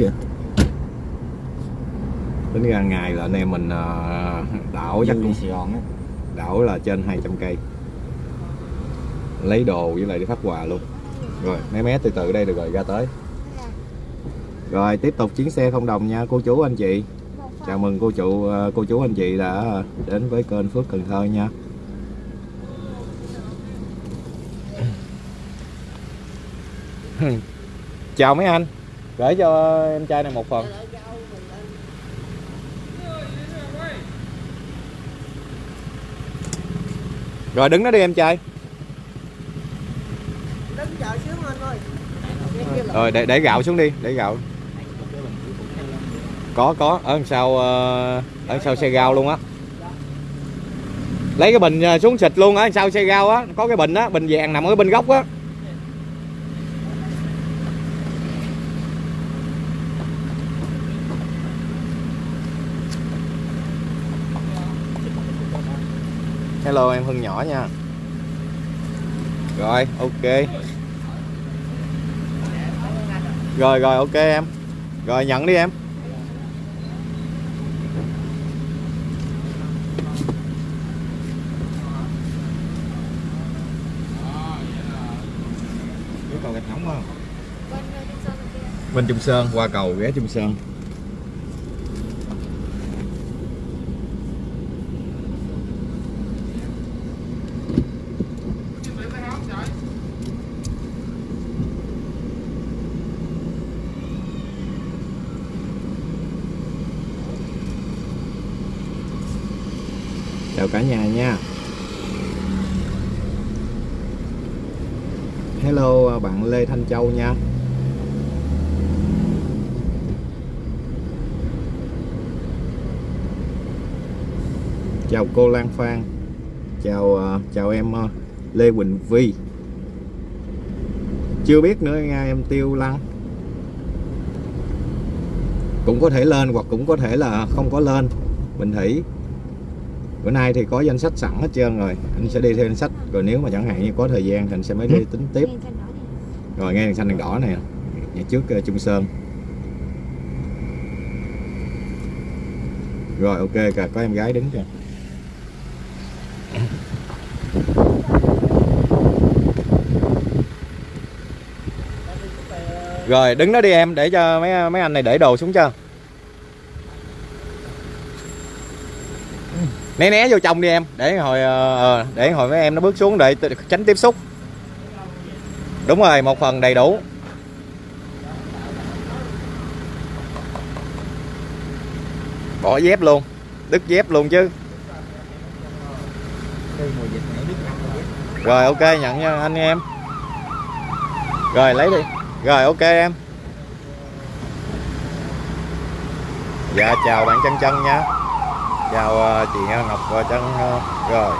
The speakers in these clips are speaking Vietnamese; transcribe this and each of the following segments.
vậy? Tính ra ngày là anh em mình ờ, đảo chắc cũng Sài Gòn á. đảo là trên 200 cây. Lấy đồ với lại đi phát quà luôn. Rồi mé mé từ từ đây được rồi ra tới. Rồi tiếp tục chuyến xe không đồng nha cô chú anh chị. Chào mừng cô chủ ờ, cô chú anh chị đã đến với kênh Phước Cần Thơ nha. Chào mấy anh gửi cho em trai này một phần. Rồi đứng đó đi em trai. Rồi để để gạo xuống đi để gạo. Có có ở đằng sau ờ, ở đằng sau xe gao luôn á. Lấy cái bình ờ, xuống xịt luôn á sau xe gao á có cái bình á bình vàng nằm ở bên góc á hello em hưng nhỏ nha. Rồi ok. Rồi rồi ok em. Rồi nhận đi em. Cầu gạch nóng không? Bên Trung Sơn, qua cầu ghé Trung Sơn chào cả nhà nha hello bạn Lê Thanh Châu nha. Chào cô Lan Phan. Chào ờ, chào em ờ, Lê Quỳnh Vi. Chưa biết nữa nha em Tiêu Lăng cũng có thể lên hoặc cũng có thể là không có lên. Bình Thủy bữa nay thì có danh sách sẵn hết trơn rồi. Anh sẽ đi theo danh sách. Rồi nếu mà chẳng hạn như có thời gian thì anh sẽ mới đi tính tiếp rồi nghe đèn xanh đèn đỏ này. Nhà trước uh, Trung Sơn. Rồi ok cả có em gái đứng kìa. Rồi đứng đó đi em để cho mấy mấy anh này để đồ xuống cho. Né né vô trong đi em để hồi ờ, ờ, để hồi mấy em nó bước xuống để tránh tiếp xúc đúng rồi, một phần đầy đủ. Bỏ dép luôn, đứt dép luôn chứ. Rồi, ok, nhận nha, anh em. Rồi, lấy đi. Rồi, ok, em. Dạ chào bạn chân chân nha. Chào ờ, chị ngọc và chân ờ, rồi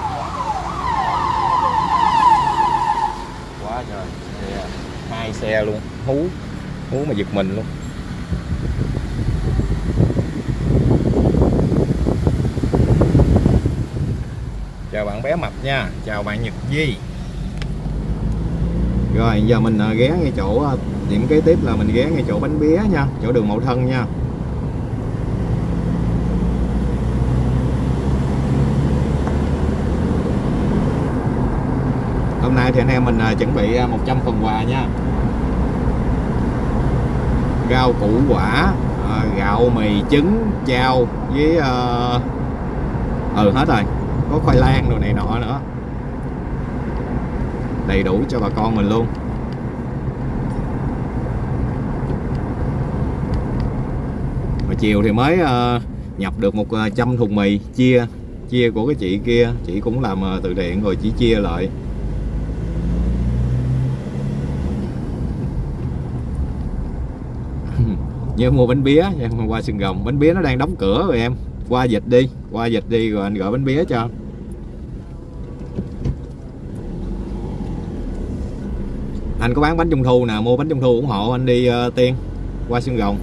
quá trời xe hai xe luôn, hú hú mà giật mình luôn. Chào bạn bé mập nha, chào bạn nhật di rồi, giờ mình à, ghé ngay chỗ à, điểm kế tiếp là mình ghé ngay chỗ bánh bía nha, chỗ đường mậu thân nha. Hôm nay thì anh em mình à, chuẩn bị 100 phần quà nha rau củ quả à, gạo mì trứng chao với ờ, ừ hết rồi. Có khoai lang đồ này nọ nữa. Đầy đủ cho bà con mình luôn. Mà chiều thì mới à, nhập được một ờ, trăm thùng mì chia chia của cái chị kia. Chị cũng làm từ thiện rồi chỉ chia lại. Nhớ mua bánh bía nha, qua sừng rồng bánh bía nó đang đóng cửa rồi em. Qua dịch đi qua dịch đi rồi anh gọi bánh bía cho. Anh có bán bánh trung thu nè mua bánh trung thu ủng hộ anh đi uh, tiên qua xương rồng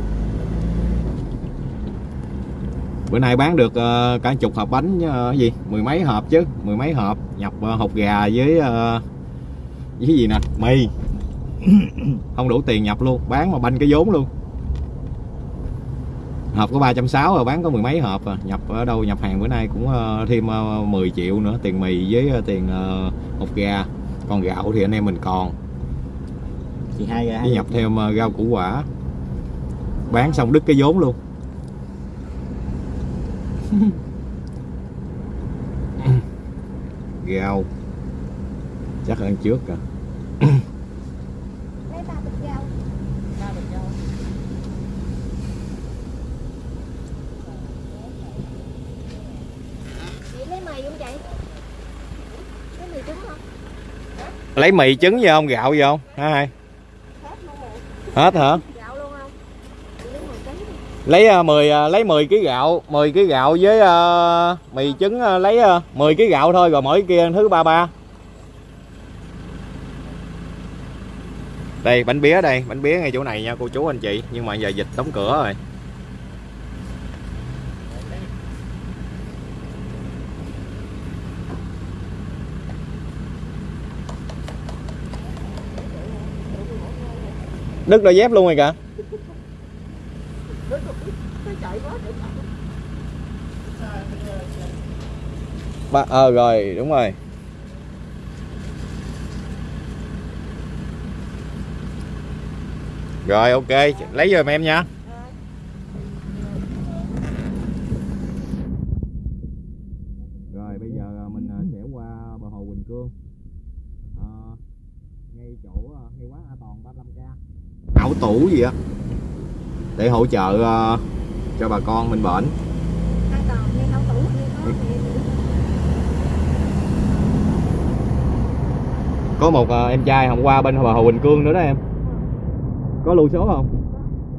bữa nay bán được uh, cả chục hộp bánh uh, gì? Mười mấy hộp chứ mười mấy hộp. Nhập uh, hộp gà với uh, với gì nè? Mì. Không đủ tiền nhập luôn bán mà banh cái vốn luôn hộp có 360 rồi bán có mười mấy hộp à. nhập ở đâu nhập hàng bữa nay cũng ờ, thêm ờ, 10 triệu nữa tiền mì với ờ, tiền ờ, hột gà. Còn gạo thì anh em mình còn. Chị hai với nhập thêm ờ, rau củ quả. Bán xong đứt cái vốn luôn. Rau. Chắc ăn trước à lấy ba bịch rau ba bịch rau chị lấy mì không chị lấy mì trứng không lấy mì trứng vô không? Gạo vô không? Hả hai? Hết hả? Lấy uh, 10 uh, lấy 10 kg gạo 10 kg gạo với uh, mì trứng uh, lấy uh, 10 kg gạo thôi rồi mỗi kia thứ ba ba. Đây bánh bía đây bánh bía ngay chỗ này nha cô chú anh chị nhưng mà giờ dịch đóng cửa rồi. Đứt đôi dép luôn rồi kìa. Ba ờ rồi, đúng rồi. Rồi, ok, lấy giùm em nha rồi bây giờ à, mình à, sẽ qua bờ hồ Quỳnh Cương à, ngay chỗ à, ngay quán A Toàn 35k ảo tủ gì á. Để hỗ trợ à, cho bà con mình bệnh có một à, em trai hôm qua bên bờ hồ Quỳnh Cương nữa đó em. Có lưu số không?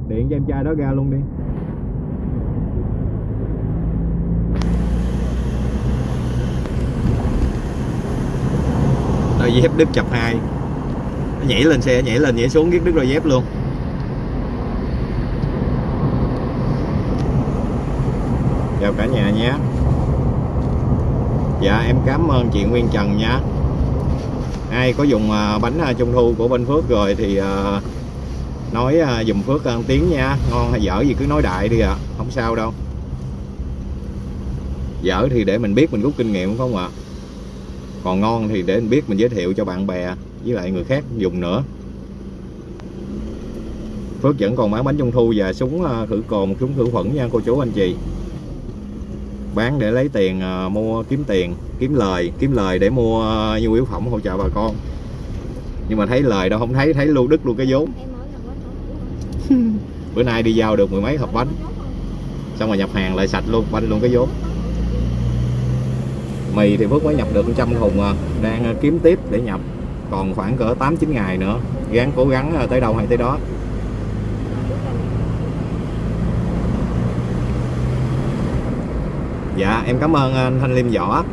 Điện cho em trai đó ra luôn đi. Đôi dép đứt chập hai nó nhảy lên xe, nhảy lên, nhảy xuống giết đứt đôi dép luôn. Chào cả nhà nhé. Dạ em cảm ơn chị Nguyên Trần nha. Ai có dùng à, bánh à, trung thu của bên Phước rồi thì à, nói dùng dùm Phước ăn tiếng nha. Ngon hay dở gì cứ nói đại đi ạ. Không sao đâu. Dở thì để mình biết mình rút kinh nghiệm phải không ạ? Còn ngon thì để mình biết mình giới thiệu cho bạn bè với lại người khác dùng nữa. Phước vẫn còn bán bánh trung thu và súng à, khử cồn súng khử khuẩn nha cô chú anh chị. Bán để lấy tiền à, mua kiếm tiền kiếm lời kiếm lời để mua à, nhu yếu phẩm hỗ trợ bà con. Nhưng mà thấy lời đâu không thấy thấy luôn đứt luôn cái vốn. Bữa nay đi giao được mười mấy hộp bánh. Xong rồi nhập hàng lại sạch luôn banh luôn cái vốn. Mì thì Phước mới nhập được trăm thùng à đang à, kiếm tiếp để nhập còn khoảng cỡ 8 9 ngày nữa. Gắng cố gắng à, tới đâu hay tới đó. Dạ em cảm ơn anh Thanh Liêm Võ.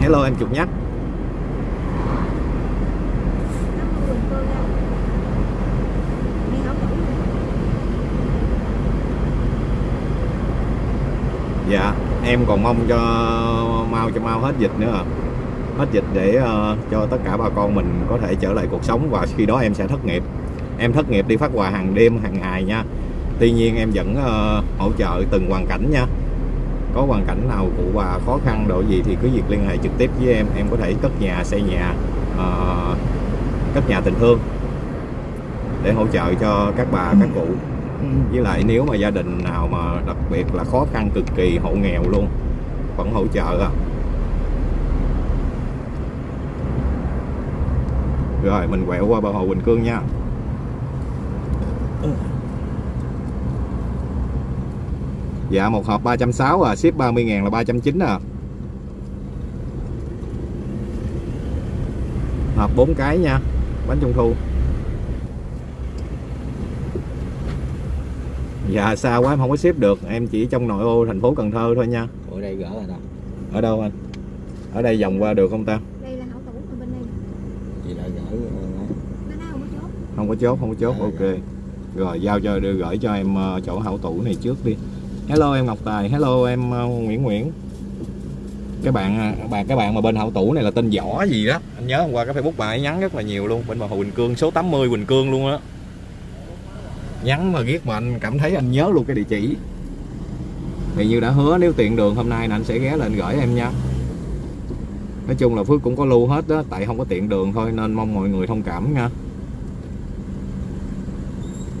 Hello em Trục Nhắc. Dạ, em còn mong cho mau cho mau hết dịch nữa à. Hết dịch để uh, cho tất cả bà con mình có thể trở lại cuộc sống và khi đó em sẽ thất nghiệp. Em thất nghiệp đi phát quà hàng đêm, hàng ngày nha. Tuy nhiên em vẫn uh, hỗ trợ từng hoàn cảnh nha. Có hoàn cảnh nào cụ bà khó khăn độ gì thì cứ việc liên hệ trực tiếp với em, em có thể cất nhà, xây nhà, uh, cất nhà tình thương để hỗ trợ cho các bà, các cụ với lại nếu mà gia đình nào mà đặc biệt là khó khăn cực kỳ hộ nghèo luôn vẫn hỗ trợ à rồi mình quẹo qua bờ hồ Quỳnh Cương nha. Dạ một hộp 360 à ship 30 ngàn là 390 à. Hộp 4 cái nha bánh trung thu. Dạ xa quá em không có ship được. Em chỉ trong nội ô thành phố Cần Thơ thôi nha. Ở đây gỡ rồi đâu Ở đâu anh? Ở đây vòng qua được không ta? đây là hậu tủ còn bên đây Chị lại gỡ ờ, bên đây không có chốt Không có chốt, không có chốt, Dạ, ok. Rồi giao cho đưa gửi cho em ờ, chỗ hậu tủ này trước đi. Hello em Ngọc Tài, hello em ờ, Nguyễn Nguyễn. Cái bạn ờ, bạn cái bạn mà bên hậu tủ này là tên võ gì đó. Anh nhớ hôm qua cái facebook bà ấy nhắn rất là nhiều luôn. Bên bờ hồ Quỳnh Cương số 80 Quỳnh Cương luôn á. Nhắn mà ghét mà anh cảm thấy anh nhớ luôn cái địa chỉ. Thì như đã hứa nếu tiện đường hôm nay là anh sẽ ghé lên gửi em nha. Nói chung là Phước cũng có lưu hết đó tại không có tiện đường thôi nên mong mọi người thông cảm nha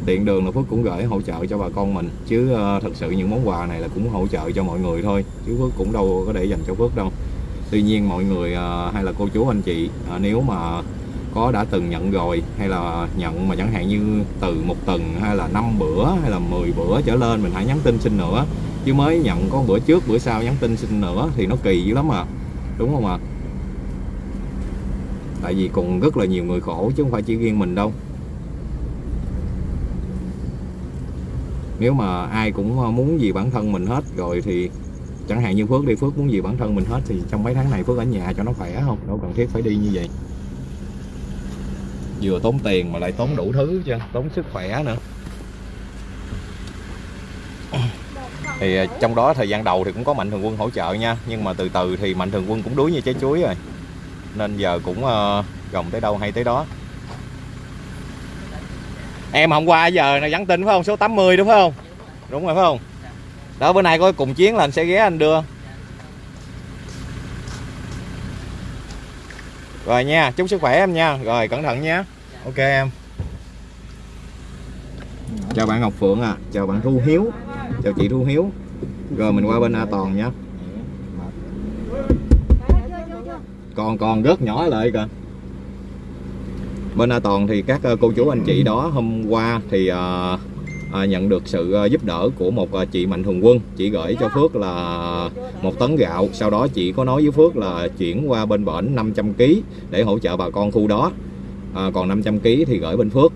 tiện đường là Phước cũng gửi hỗ trợ cho bà con mình. Chứ uh, thật sự những món quà này là cũng hỗ trợ cho mọi người thôi chứ Phước cũng đâu có để dành cho Phước đâu. Tuy nhiên mọi người uh, hay là cô chú anh chị uh, nếu mà có đã từng nhận rồi hay là nhận mà chẳng hạn như từ một tuần hay là năm bữa hay là 10 bữa trở lên mình hãy nhắn tin xin nữa. Chứ mới nhận có bữa trước bữa sau nhắn tin xin nữa thì nó kỳ dữ lắm à. Đúng không ạ? Tại vì còn rất là nhiều người khổ chứ không phải chỉ riêng mình đâu. Nếu mà ai cũng ờ, muốn gì bản thân mình hết rồi thì chẳng hạn như Phước đi, Phước muốn gì bản thân mình hết thì trong mấy tháng này Phước ở nhà cho nó khỏe không? Đâu cần thiết phải đi như vậy. Vừa tốn tiền mà lại tốn đủ thứ chứ, tốn sức khỏe nữa. Thì ờ, trong đó thời gian đầu thì cũng có mạnh thường quân hỗ trợ nha, nhưng mà từ từ thì mạnh thường quân cũng đuối như trái chuối rồi. Nên giờ cũng ờ, gồng tới đâu hay tới đó em hôm qua giờ là nhắn tin phải không? Số 80 đúng không? Đúng rồi, phải không? Đó, bữa nay có cùng chiến là anh sẽ ghé anh đưa. Rồi nha, chúc sức khỏe em nha. Rồi, cẩn thận nha. Ok, em. Chào bạn Ngọc Phượng à chào bạn Thu Hiếu. Chào chị Thu Hiếu. Rồi, mình qua bên A Toàn nha. Còn còn rất nhỏ lại kìa bên A Toàn thì các ờ, cô chú anh chị đó hôm qua thì à, nhận được sự giúp đỡ của một chị Mạnh Thường Quân chị gửi cho Phước là một tấn gạo. Sau đó chị có nói với Phước là chuyển qua bên bển 500 kg để hỗ trợ bà con khu đó. À, còn 500 kg thì gửi bên Phước.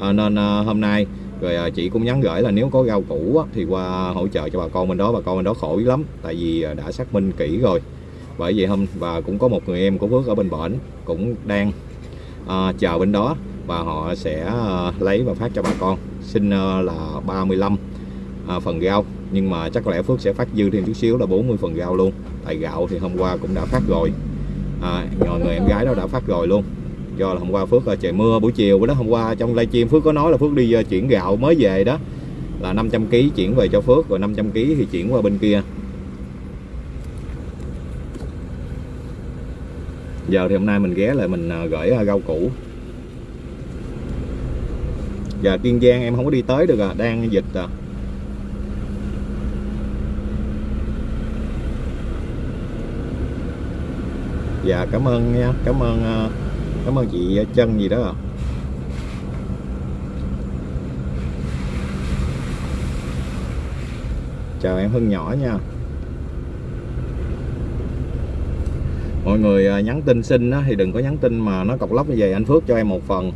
À, nên à, hôm nay rồi à, chị cũng nhắn gửi là nếu có rau củ á, thì qua hỗ trợ cho bà con bên đó. Bà con bên đó khổ lắm tại vì đã xác minh kỹ rồi. Bởi vậy hôm và cũng có một người em của Phước ở bên bển cũng đang à, chờ bên đó và họ sẽ à, lấy và phát cho bà con. Xin à, là 35 à, phần rau nhưng mà chắc có lẽ Phước sẽ phát dư thêm chút xíu là 40 phần rau luôn. Tại gạo thì hôm qua cũng đã phát rồi. À, người em gái đó đã phát rồi luôn. Do là hôm qua Phước à, trời mưa buổi chiều. Bữa đó hôm qua trong livestream Phước có nói là Phước đi à, chuyển gạo mới về đó. Là 500 kg chuyển về cho Phước rồi 500 kg thì chuyển qua bên kia. Giờ thì hôm nay mình ghé lại mình à, gửi à, rau củ. Giờ Kiên Giang em không có đi tới được à đang dịch à. Dạ cảm ơn nha, cảm ơn à, cảm ơn chị chân gì đó à. chào em Hưng nhỏ nha. Mọi người à, nhắn tin xin á, thì đừng có nhắn tin mà nó cọc lóc như vậy. Anh Phước cho em một phần.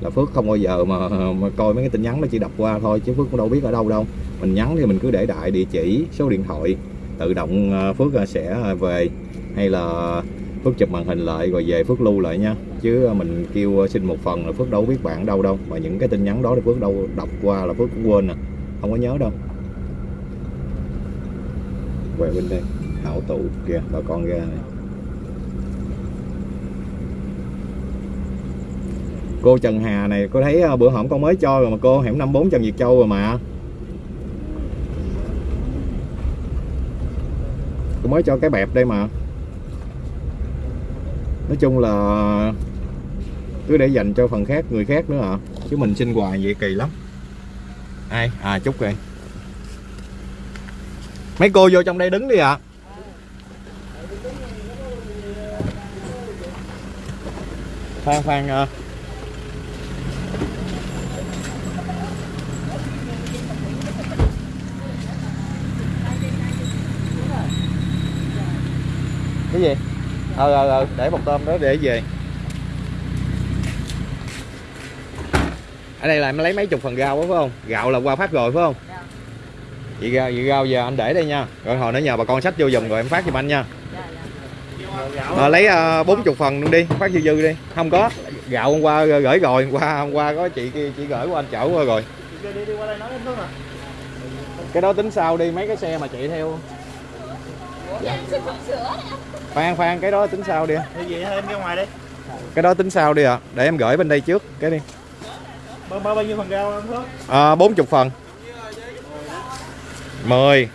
Là Phước không bao giờ mà, mà coi mấy cái tin nhắn nó chỉ đọc qua thôi chứ Phước cũng đâu biết ở đâu đâu. Mình nhắn thì mình cứ để đại địa chỉ số điện thoại. Tự động à, Phước à, sẽ về. Hay là Phước chụp màn hình lại rồi về Phước lưu lại nha. Chứ mình kêu xin một phần là Phước đâu biết bạn đâu đâu. Mà những cái tin nhắn đó thì Phước đâu đọc qua là Phước cũng quên nè à. không có nhớ đâu. Về bên đây. Hảo tụ kìa bà con ra này. Cô Trần Hà này cô thấy ờ, bữa hổm con mới cho rồi mà cô hẻm 54 Trần Việt Châu rồi mà. Cô mới cho cái bẹp đây mà. Nói chung là cứ để dành cho phần khác người khác nữa à. Chứ mình xin quà vậy kỳ lắm. Ai? À chúc rồi mấy cô vô trong đây đứng đi ạ. À. khoan khoan uh, cái gì? Ờ ờ ờ để một tôm đó để về. Ở đây là em lấy mấy chục phần rau đó phải không? Gạo là qua phát rồi phải không? Vậy rau vậy rau giờ anh để đây nha. Rồi hồi nữa nhờ bà con sách vô dùng rồi em phát giùm anh nha. À, lấy ờ, bốn uh, chục phần luôn đi phát dư dư đi. Không có. Gạo hôm qua gửi rồi hôm qua hôm qua có chị kia chị gửi của anh chở qua rồi. Cái đó tính sao đi mấy cái xe mà chạy theo dạ. khoan khoan cái đó tính sao đi? Cái gì em ra ngoài đi. Cái đó tính sao đi ạ? À. để em gửi bên đây trước cái đi. Bao, bao, bao nhiêu phần rau anh Phước? à, 40 phần. 10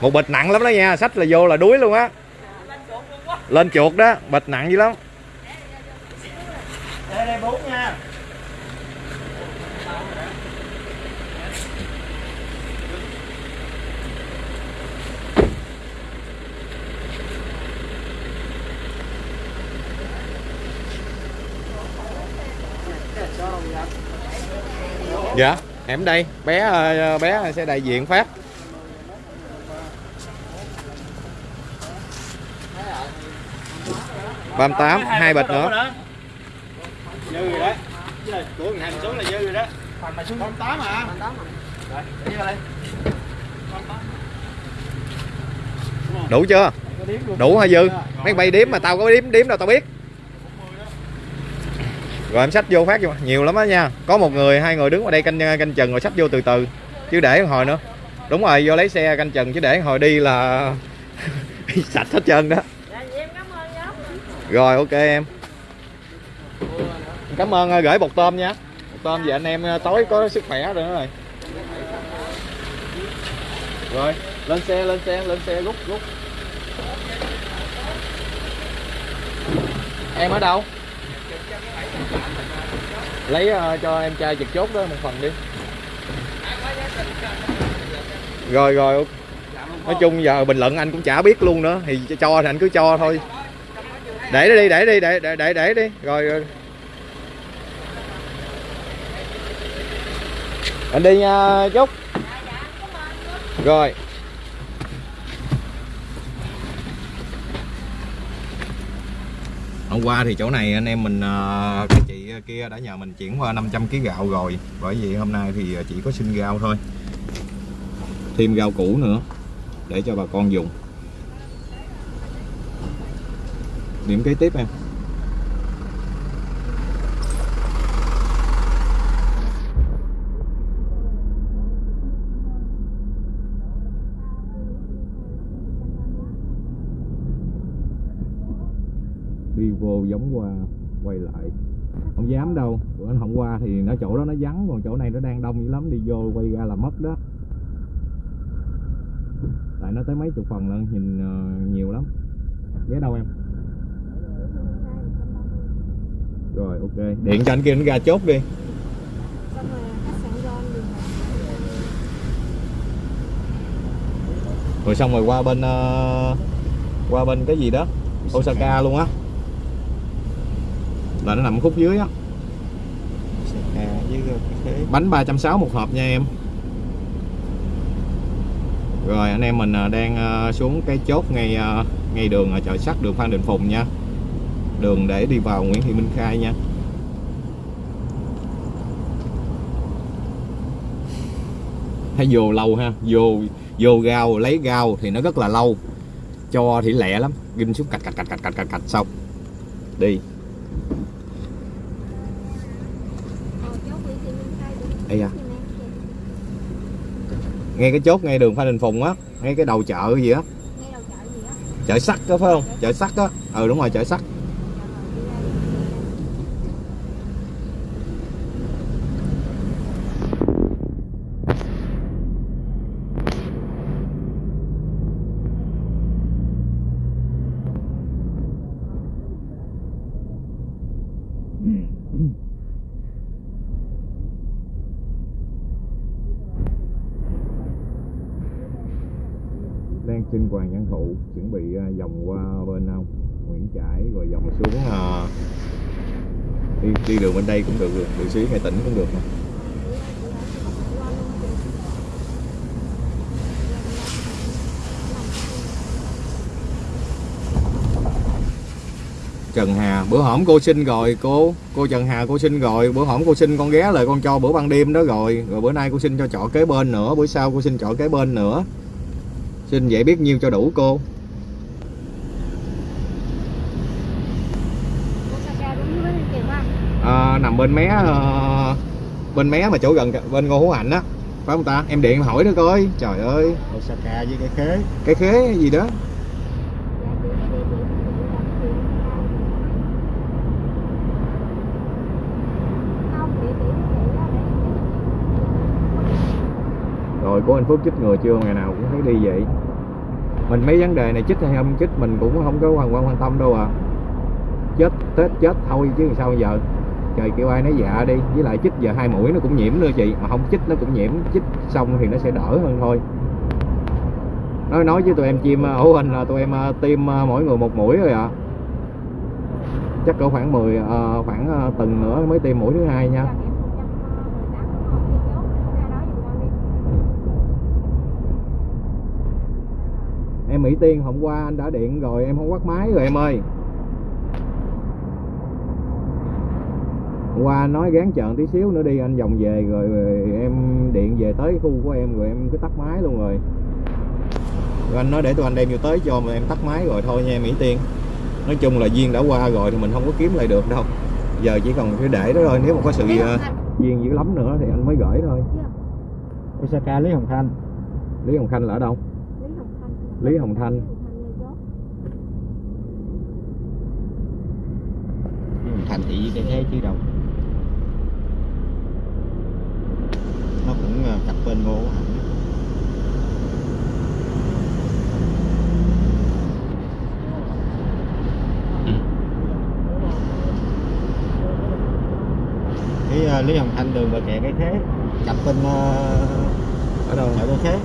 một bịch nặng lắm đó nha sách là vô là đuối luôn á. Lên chuột đó bịch nặng dữ lắm Đây đây bốn nha. Dạ em đây. Bé ờ, bé sẽ đại diện phát ba tám hai bịch nữa. Dư rồi đó. Của Thành xuống là dư rồi đó. Thành mày xuống 8 à? 8 Rồi, để vô đây. đủ chưa? Đủ hay dư? Mấy bay điếm mà tao có điếm điếm đâu tao biết rồi em sách vô phát vô. Nhiều lắm á nha. Có một người, hai người đứng ở đây canh canh chừng rồi sách vô từ từ. Chứ để hồi nữa. Đúng rồi, vô lấy xe canh chừng, chứ để hồi đi là sạch hết trơn đó. Rồi, ok em. Cảm ơn ờ, gửi bột tôm nha. Bột tôm về anh em ờ, tối có sức khỏe rồi nữa rồi. Rồi, lên xe lên xe lên xe, rút rút. Em ở đâu? Lấy uh, cho em trai trực chốt đó một phần đi. Rồi rồi nói chung giờ bình luận anh cũng chả biết luôn nữa thì cho thì anh cứ cho thôi. Để đi để đi để để để để đi. Rồi, rồi. anh đi ờ, nha chúc rồi. Hôm qua thì chỗ này anh em mình ờ, cái chị ờ, kia đã nhờ mình chuyển qua 500 kg gạo rồi. Bởi vì hôm nay thì ờ, chỉ có xin gạo thôi. Thêm gạo cũ nữa để cho bà con dùng. Điểm kế tiếp em. Đi vô giống qua quay lại. Không dám đâu bữa anh qua thì nó chỗ đó nó vắng còn chỗ này nó đang đông dữ lắm đi vô quay ra là mất đó. Tại nó tới mấy chục phần lận nhìn ờ, nhiều lắm. Ghé đâu em? Rồi ok. Điện cho anh kia nó ra chốt đi. Rồi xong rồi qua bên uh, qua bên cái gì đó? Osaka luôn á là nó nằm khúc dưới á. Bánh 360 một hộp nha em. Rồi anh em mình à, đang à, xuống cái chốt ngay à, ngay đường chợ sắt đường Phan Đình Phùng nha. Đường để đi vào Nguyễn Thị Minh Khai nha. Thấy vô lâu ha vô vô gao lấy gao thì nó rất là lâu. Cho thì lẹ lắm ghim xuống cạch cạch cạch cạch cạch cạch xong. Đi Ờ, chốt Nguyễn Thị Minh Khai được. Ây da. Như nè, kìa. Ngay cái chốt ngay đường Phan Đình Phùng á ngay cái đầu chợ gì á? Chợ sắt đó phải không? Chợ sắt á. Ừ đúng rồi chợ sắt đang xin Hoàng Văn Thụ chuẩn bị à, vòng qua bên không Nguyễn Trãi rồi vòng xuống à, đi, đi đường bên đây cũng được đường xí hay tỉnh cũng được mà. Trần Hà bữa hổm cô xin rồi cô cô Trần Hà cô xin rồi. Bữa hổm cô xin con ghé lời con cho bữa ban đêm đó rồi. Rồi bữa nay cô xin cho trọ kế bên nữa bữa sau cô xin trọ kế bên nữa. Xin vậy biết nhiêu cho đủ cô. bên mé ờ, bên mé mà chỗ gần bên Ngô Hữu Hạnh á. Phải không ta? Em điện hỏi nó coi. Trời ơi. Osaka với cái khế. Cái khế gì đó. Rồi của anh Phước chích người chưa? Ngày nào cũng thấy đi vậy. Mình mấy vấn đề này chích hay không chích mình cũng không có hoàn quan quan tâm đâu à. Chết tết chết thôi chứ sao bây giờ? Trời kêu ai nói dạ đi. Với lại chích giờ hai mũi nó cũng nhiễm nữa chị. Mà không chích nó cũng nhiễm. Chích xong thì nó sẽ đỡ hơn thôi. Nói nói với tụi em chim ổ hình là tụi em ờ, tiêm ờ, mỗi người một mũi rồi ạ. Chắc cỡ khoảng 10 ờ, khoảng tuần nữa mới tiêm mũi thứ hai nha. Em Mỹ Tiên hôm qua anh đã điện rồi em không bắt máy rồi em ơi Hôm qua anh nói gán chợn tí xíu nữa đi anh vòng về rồi, rồi em điện về tới khu của em rồi em cứ tắt máy luôn rồi. Rồi anh nói để tụi anh đem vô tới cho mà em tắt máy rồi thôi nha em Mỹ Tiên. Nói chung là duyên đã qua rồi thì mình không có kiếm lại được đâu. Giờ chỉ còn cái để đó thôi nếu mà có sự ờ, duyên dữ lắm nữa thì anh mới gửi thôi. Osaka Lý Hồng Thanh Lý Hồng Khanh là ở đâu? Lý Hồng Thanh Lý Hồng Thanh thì cái thế chứ đâu ờ, cặp bên ngô hẳn cái ờ, Lý Hồng Thanh đường bờ kè cái thế. Cặp bên ờ, ở đâu? chợ cái thế.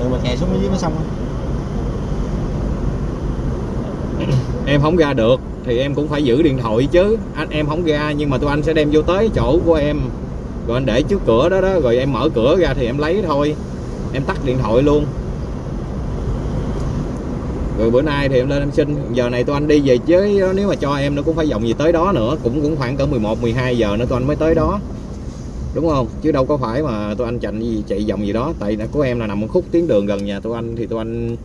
Đường bờ kè xuống dưới mới xong. Em không ra được thì em cũng phải giữ điện thoại chứ. Anh em không ra nhưng mà tụi anh sẽ đem vô tới chỗ của em rồi anh để trước cửa đó đó rồi em mở cửa ra thì em lấy thôi. Em tắt điện thoại luôn. Rồi bữa nay thì em lên em xin. Giờ này tụi anh đi về chứ nếu mà cho em nó cũng phải vòng gì tới đó nữa. Cũng cũng khoảng cỡ 11 12 giờ nữa tụi anh mới tới đó. Đúng không? Chứ đâu có phải mà tụi anh chạy gì chạy vòng gì đó. Tại của em là nằm một khúc tuyến đường gần nhà tụi anh thì tụi anh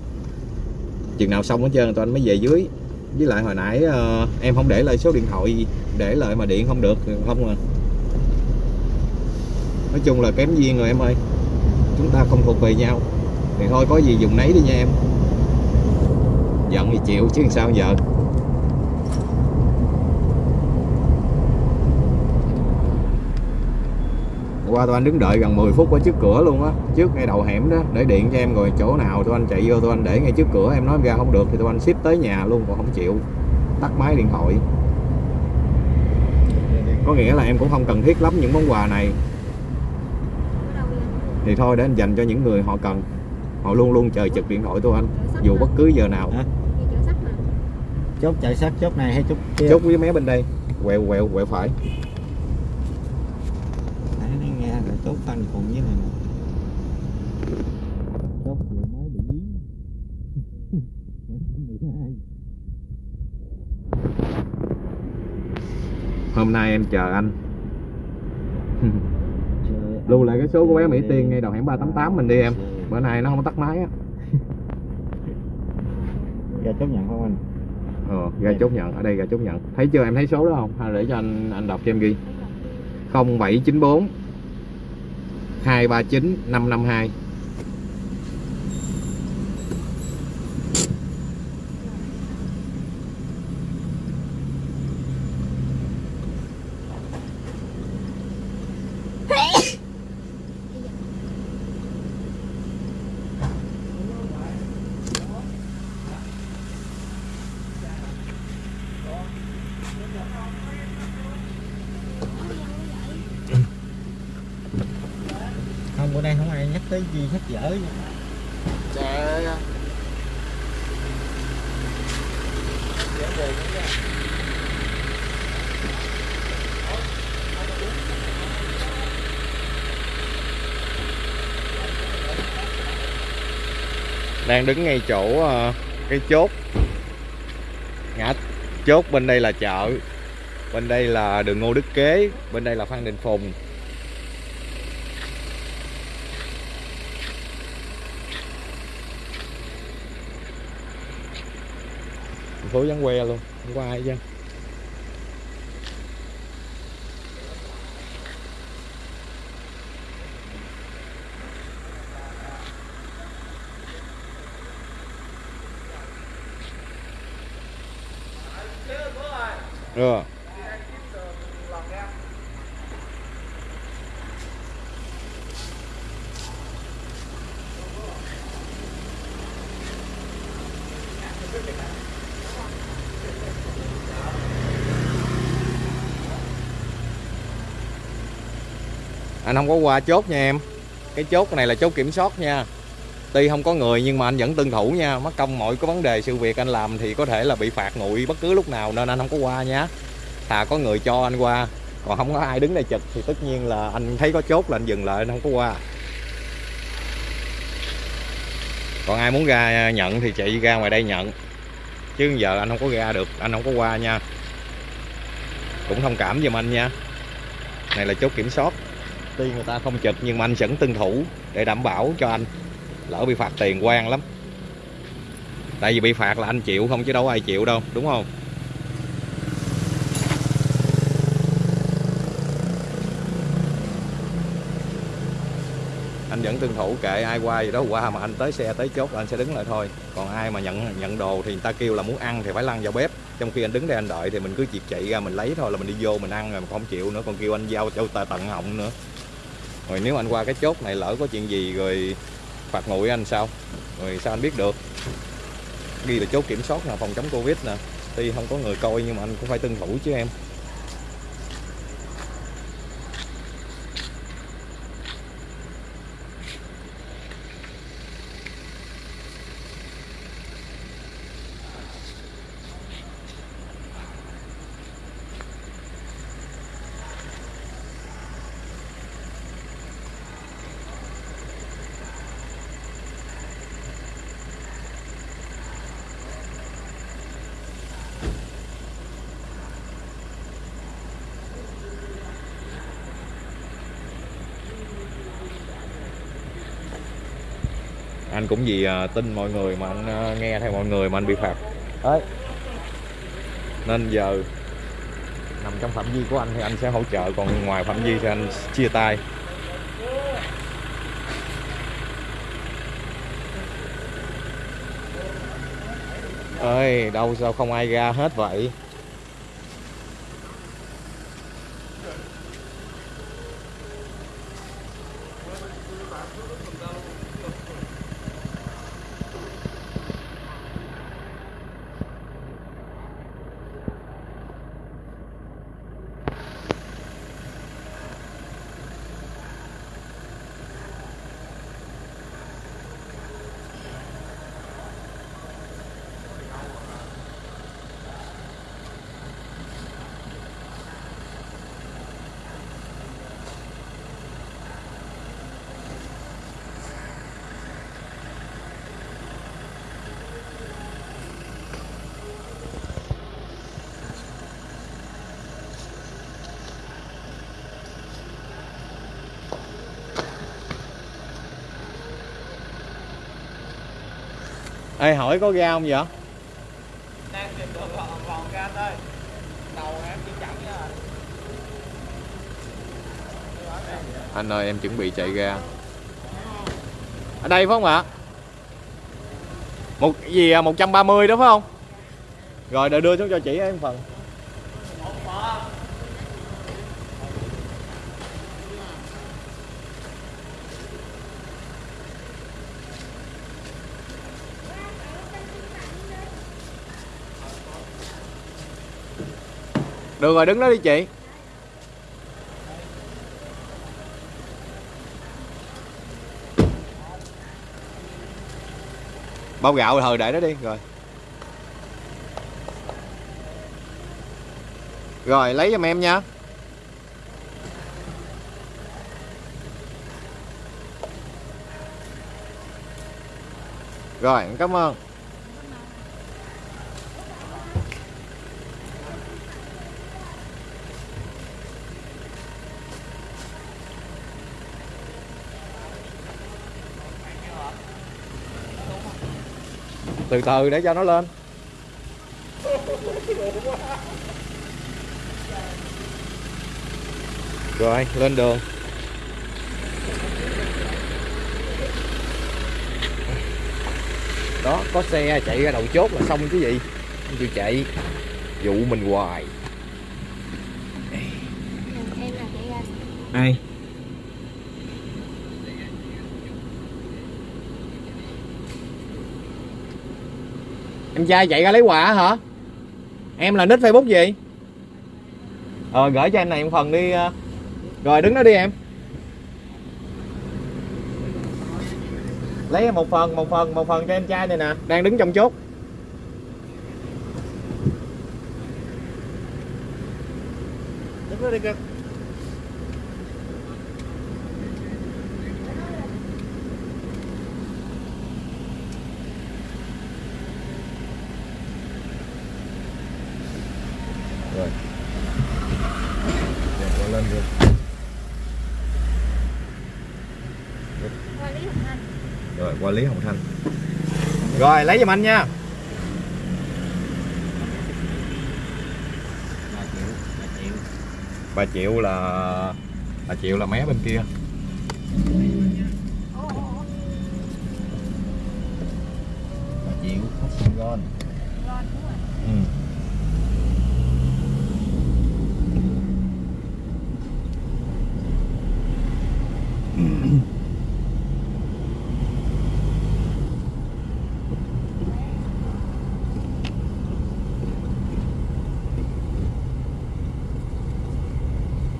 chừng nào xong hết trơn tụi anh mới về dưới. Với lại hồi nãy uh, em không để lại số điện thoại để lại mà điện không được không à nói chung là kém duyên rồi em ơi. Chúng ta không thuộc về nhau. Thì thôi, có gì dùng nấy đi nha em. Giận thì chịu, chứ sao giờ? Qua tụi anh đứng đợi gần 10 phút ở trước cửa luôn á. Trước ngay đầu hẻm đó, để điện cho em rồi chỗ nào tụi anh chạy vô tụi anh để ngay trước cửa, em nói em ra không được thì tụi anh ship tới nhà luôn, còn không chịu. Tắt máy điện thoại. Có nghĩa là em cũng không cần thiết lắm những món quà này thì thôi để anh dành cho những người họ cần. Họ luôn luôn chờ trực điện thoại tụi anh dù bất cứ giờ nào. Hả? chốt chạy sát chốt này hay chốt kia? Chốt với mé bên đây. Quẹo quẹo quẹo phải. Nãy nó nghe là chốt phanh cùng với này nè. chốt vừa mới bị dí hôm nay em chờ anh lưu lại cái số của bé. Mỹ Tiên ngay đầu hẻm 388 mình đi em. Bữa nay nó không tắt máy á. Ra chốt nhận không anh? Ờ ra chốt nhận. Ở đây ra chốt nhận. Thấy chưa em? Thấy số đó không? Hay để cho anh anh đọc cho em ghi. 0794 239 552 không bữa nay không ai nhắc tới gì hết dở Trời ơi đang đứng ngay chỗ ờ, cái chốt. Ngã, chốt bên đây là chợ, bên đây là đường Ngô Đức Kế, bên đây là Phan Đình Phùng. Thành phố vắng que luôn, không có ai chứ ừ. anh không có qua chốt nha em cái chốt này là chốt kiểm soát nha tuy không có người nhưng mà anh vẫn tuân thủ nha. Mất công mọi cái vấn đề, sự việc anh làm thì có thể là bị phạt nguội bất cứ lúc nào nên anh không có qua nhá thà có người cho anh qua, còn không có ai đứng đây chụp thì tất nhiên là anh thấy có chốt là anh dừng lại, anh không có qua. Còn ai muốn ra nhận thì chạy ra ngoài đây nhận. Chứ giờ anh không có ra được, anh không có qua nha. Cũng thông cảm giùm anh nha. Này là chốt kiểm soát. Tuy người ta không trực nhưng mà anh vẫn tuân thủ để đảm bảo cho anh lỡ bị phạt tiền quan lắm. Tại vì bị phạt là anh chịu, không chứ đâu ai chịu đâu, đúng không? Anh vẫn tuân thủ kệ ai qua gì đó, qua mà anh tới xe, tới chốt là anh sẽ đứng lại thôi. Còn ai mà nhận nhận đồ thì người ta kêu là muốn ăn thì phải lăn vào bếp. Trong khi anh đứng đây anh đợi thì mình cứ chịp chạy ra mình lấy thôi, là mình đi vô mình ăn rồi mà không chịu nữa, còn kêu anh giao cho tận họng nữa. Rồi nếu anh qua cái chốt này lỡ có chuyện gì rồi phạt nguội anh sao? Rồi sao anh biết được? Ghi là chốt kiểm soát là phòng chống covid nè. Tuy không có người coi nhưng mà anh cũng phải tuân thủ chứ em. Anh cũng vì à, tin mọi người mà anh à, nghe theo mọi người mà anh bị phạt. Đấy. Nên giờ nằm trong phạm vi của anh thì anh sẽ hỗ trợ còn ngoài phạm vi thì anh chia tay. Ơi đâu sao không ai ra hết vậy Ê hỏi có ra không vậy? đang tìm được vòng ra anh ơi đầu em chỉ chậm nha Anh ơi em chuẩn bị chạy ra Ở đây phải không ạ? Một gì à, 130 đó phải không? Rồi đợi đưa xuống cho chị em phần Được rồi, đứng đó đi chị. Bao gạo thời để đó đi, rồi. Rồi, lấy giùm em nha. Rồi, cảm ơn. Từ từ để cho nó lên. Rồi lên đường. Đó có xe chạy ra đầu chốt là xong chứ gì? Không chịu chạy. Dụ mình hoài. Ai em trai chạy ra lấy quà hả? Em là nick facebook gì? Ờ gửi cho em này một phần đi ờ. rồi, đứng đó đi em. Lấy một phần một phần một phần cho em trai này nè. Đang đứng trong chốt. Đứng đó đi cưng lý hồng thanh. Rồi lấy giùm anh nha. Ba triệu, ba triệu. 3 triệu là 3 triệu là mé bên kia Ồ, ồ, ồ. Ba triệu, khách sạn Gon. Ngon đúng rồi. ừ.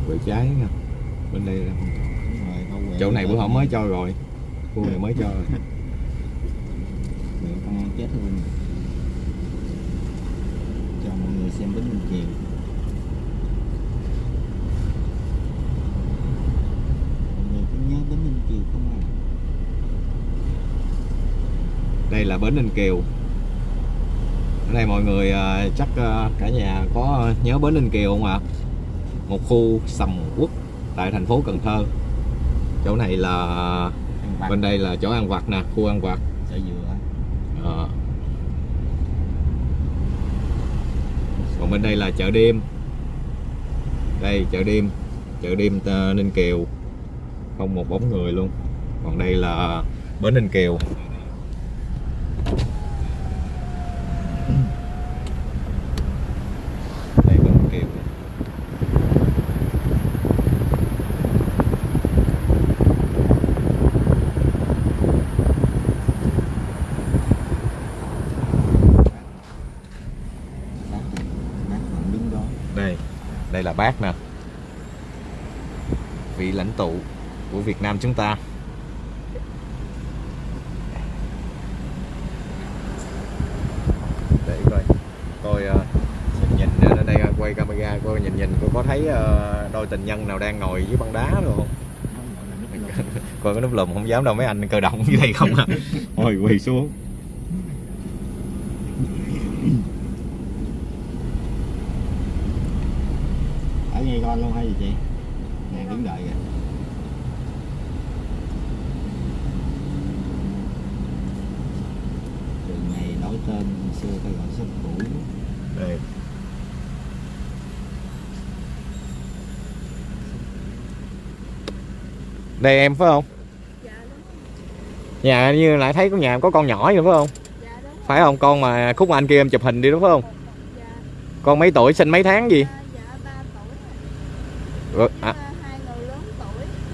Quẹo trái nha bên đây là không Đúng rồi, đâu quẹo chỗ này được. bữa hổm mới cho rồi khu này mới cho rồi Quẹo con ăn chết luôn. Cho mọi người xem bánh Ninh Kiều. Mọi người nhớ bánh Ninh Kiều không à. đây là bến Ninh Kiều ở đây mọi người à, chắc à, cả nhà có nhớ bến Ninh Kiều không ạ một khu sầm uất tại thành phố Cần Thơ chỗ này là bên đây là chỗ ăn vặt nè khu ăn vặt. Chợ dừa. Ờ. còn bên đây là chợ đêm. Đây chợ đêm. Chợ đêm à, Ninh Kiều. Không một bóng người luôn. Còn đây là bến Ninh Kiều đây bến Ninh Kiều Bác, bác còn đứng đó. đây đây là bác nè. Vị lãnh tụ của Việt Nam chúng ta. Để coi. Coi ờ, nhìn ở đây quay camera coi nhìn nhìn coi có thấy ờ, đôi tình nhân nào đang ngồi dưới băng đá rồi không? Coi cái nút lùm không dám đâu mấy anh cơ động dưới đây không à. Ôi quỳ xuống ở ngay con luôn hay gì chị nè đứng đợi kìa trường này đổi tên hồi xưa ta gọi sân cũ đây đây em phải không? Dạ nhà như lại thấy có nhà có con nhỏ vậy phải không? Dạ phải không? Con mà khúc anh kia em chụp hình đi đúng không? Dạ. con mấy tuổi sinh mấy tháng gì? Dạ, dạ tuổi. Rồi, à.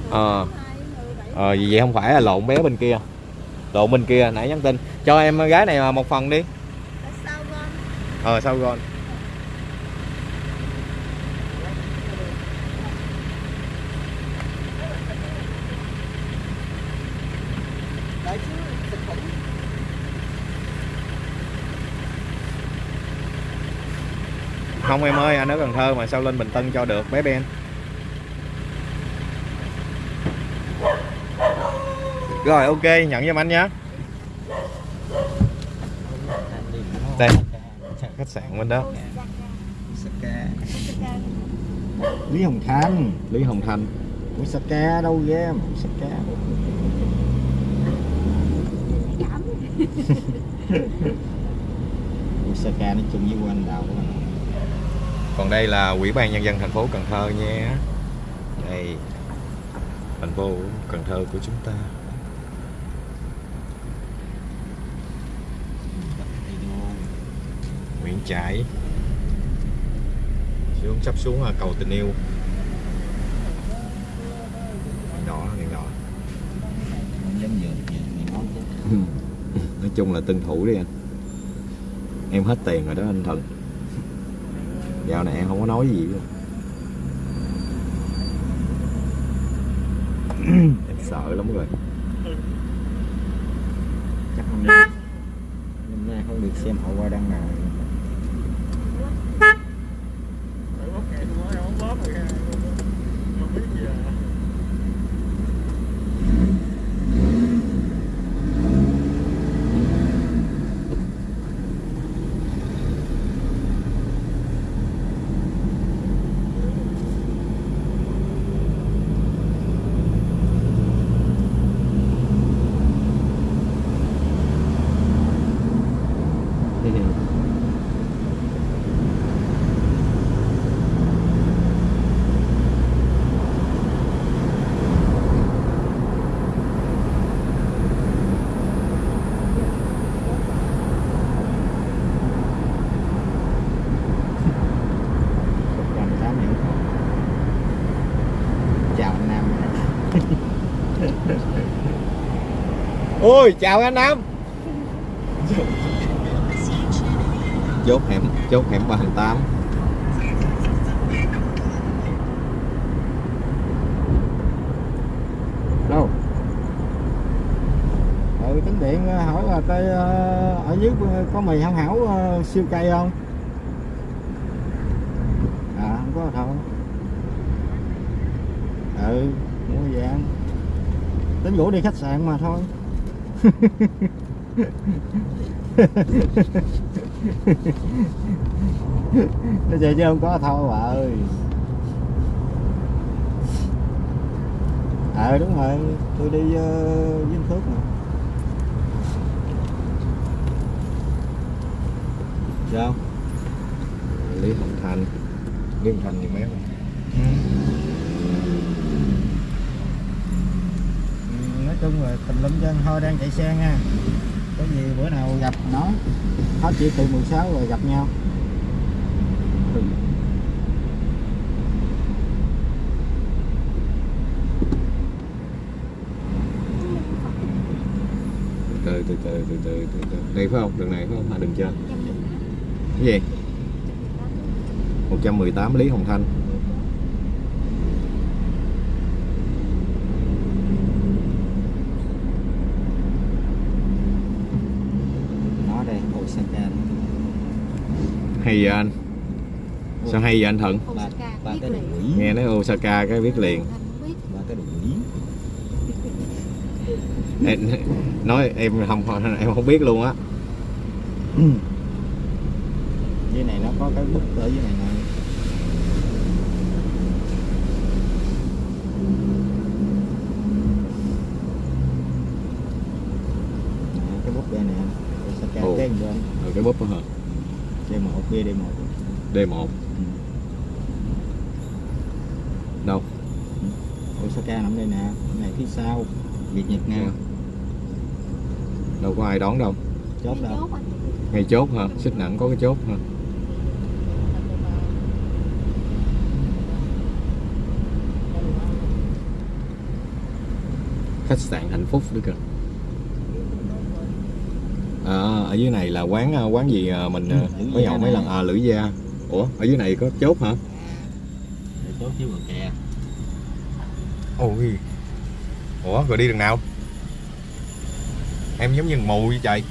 Ờ. Ờ vì vậy? Không phải là lộn bé bên kia. Lộn bên kia nãy nhắn tin. Cho em gái này một phần đi. Ờ sao con không em ơi anh ở Cần Thơ mà sao lên Bình Tân cho được bé Ben? Rồi ok nhận giùm anh nhé. Đây. khách sạn bên đó. Saka Lý Hồng Thanh. Lý Hồng Thanh. Ủa Saka đâu game Saka Giảm. Ủa Saka nói chung với quanh đào của mình còn đây là Ủy ban nhân dân thành phố Cần Thơ nha. Đây, thành phố Cần Thơ của chúng ta. Nguyễn Trãi. Xuống, sắp xuống cầu tình yêu. Đèn đỏ đèn đỏ. Nói chung là tân thủ đi anh. Em hết tiền rồi đó anh thần dạo này em không có nói gì luôn. Em sợ lắm rồi. Chắc hôm nay không được xem hậu qua đăng nào Làm sao nhỉ? Chào anh Nam ôi chào anh Nam. Chốt hẻm chốt hẻm ba tám. Đâu? Ừ tính điện ờ, hỏi là cái ờ, ở dưới có mì hảo hảo ờ, siêu cây không? À không có thôi ừ mua về ăn. Tính rủ đi khách sạn mà thôi nó chạy chứ không có thôi bà ơi. À đúng rồi tôi đi uh, Vinh Phước mà. Sao? Lý Hồng Thành. Lý Hồng Thành gì mấy không? Ừ, nói chung là tùm lum chân thôi đang chạy xe nha. Có gì bữa nào gặp nó. Nó chỉ từ 16 rồi gặp nhau. Từ từ từ từ từ từ từ đây phải không? Đường này phải không? À đường trên cái gì? 118 Lý Hồng Thanh nó đây Osaka hay vậy anh? Sao hay vậy anh Thuận ba ba cái nghe nói Osaka cái biết liền. Không biết. ba cái đồ quỷ em, nói em không em không biết luôn á. Dưới này nó có cái bút ở dưới này Nè, cái bút đây nè Osaka Ồ. cái bên rồi cái búp đó hả D1 BD1 D1 đâu? Osaka nằm đây nè này phía sau Việt Nhật nè. Dạ. đâu có ai đón đâu. Chốt đâu? Ngay chốt hả? Xích nặng có cái chốt hả? Khách sạn hạnh phúc nữa kìa. À, ở dưới này là quán à, quán gì à, mình à, có Gia nhậu mấy lần? À lữ gia ủa ở dưới này có chốt hả? Để chốt chứ bờ kè. Ôi. Ủa rồi đi đường nào? Em giống như mù vậy trời.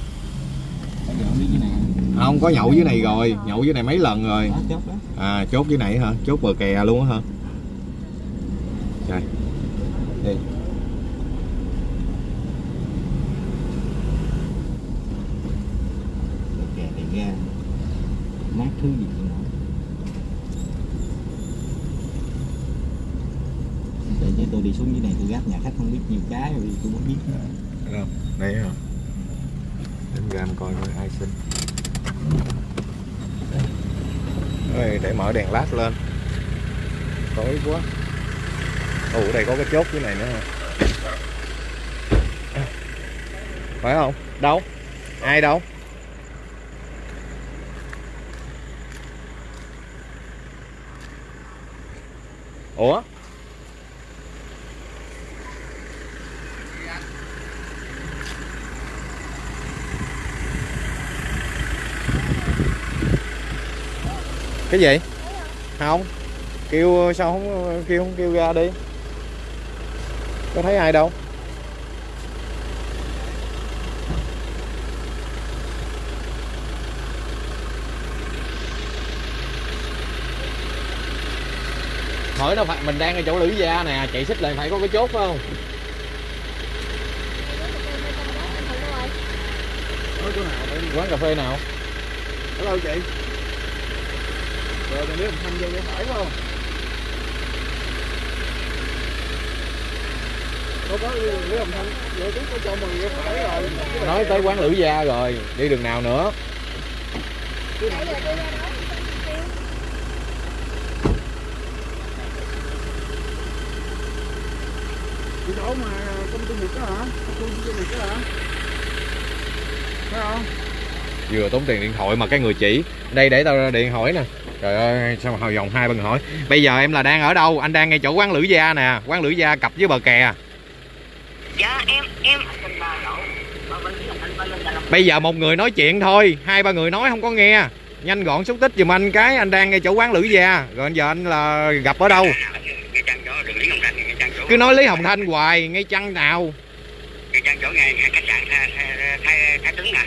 Không có nhậu dưới này rồi. Nhậu dưới này mấy lần rồi. Đó chốt đó. À chốt dưới này hả? Chốt bờ kè luôn á hả? Trời đi bờ kè thì ra mát thứ gì cũng nổi để cho tôi đi xuống dưới này tôi gác nhà khách không biết nhiều cái rồi tôi muốn biết. Đâu Đấy hả đến ra em coi coi ai xin. Đây, để mở đèn lát lên. Tối quá. Ồ ở đây có cái chốt dưới này nữa hả? Phải không? Đâu? Ai đâu? Ủa? cái gì? Không. Kêu, sao không, kêu không kêu ra đi. Có thấy ai đâu. Hỏi đâu phải, mình đang ở chỗ lữ gia nè chạy xích lên phải có cái chốt phải không? Quán cà phê nào? Hello chị. Rồi mình biết mình thăm vô cái phải không? Có có Lý Hồng Thanh, vô chúng có cho cái phải rồi. nói tới quán lữ gia rồi đi đường nào nữa Cái chỗ mà công ty Nhật đó hả? Công ty Nhật đó hả? Phải không? vừa tốn tiền điện thoại mà cái người chỉ đây để tao ra điện hỏi nè trời ơi sao mà hồi vòng hai bên hỏi? Bây giờ em là đang ở đâu? Anh đang ngay chỗ quán lữ gia nè quán lữ gia cặp với bờ kè. Dạ em em bây giờ một người nói chuyện thôi hai ba người nói không có nghe. Nhanh gọn xúc tích giùm anh cái anh đang ngay chỗ quán lữ gia. Rồi giờ anh là gặp ở đâu? Cứ nói lý hồng thanh hoài ngay chăng nào? Chỗ ngay sạn nè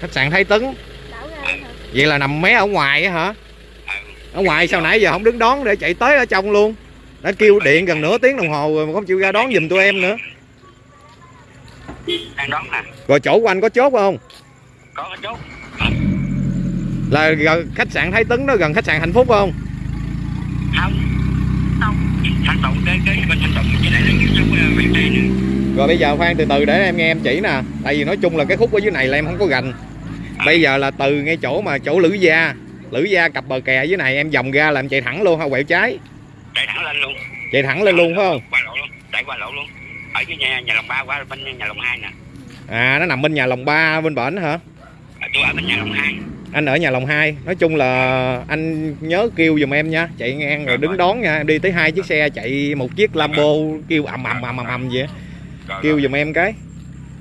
khách sạn thái tấn. Vậy là nằm mé ở ngoài á hả ở ngoài sao nãy giờ không đứng đón để chạy tới ở trong luôn? Đã kêu điện gần nửa tiếng đồng hồ rồi mà không chịu ra đón giùm tụi em nữa. Đang đón nè. Rồi chỗ của anh có chốt không? Có cái chốt. Là gần khách sạn thái tấn đó gần khách sạn hạnh phúc không? Không. Không. Thanh tụng cái cái bên thanh tụng với lại là cái chỗ miền tây nữa. Rồi bây giờ khoan từ từ để em nghe em chỉ nè. Tại vì nói chung là cái khúc ở dưới này là em không có gành. Bây giờ là từ ngay chỗ mà chỗ lữ gia lữ gia cặp bờ kè dưới này em vòng ra là em chạy thẳng luôn hay quẹo trái. Chạy thẳng lên luôn. Chạy thẳng lên luôn phải không? Qua lộ luôn chạy qua lộ luôn. Ở cái nhà nhà lòng ba qua bên nhà lòng hai nè. À nó nằm bên nhà lòng ba bên bển hả? Ở tôi ở bên nhà lòng hai. Anh ở nhà lòng hai. Nói chung là anh nhớ kêu giùm em nha. Chạy ngang rồi đứng đón nha. Em đi tới hai chiếc xe chạy một chiếc lambo kêu ầm ầm ầm ầm ầm vậy. Kêu giùm em cái.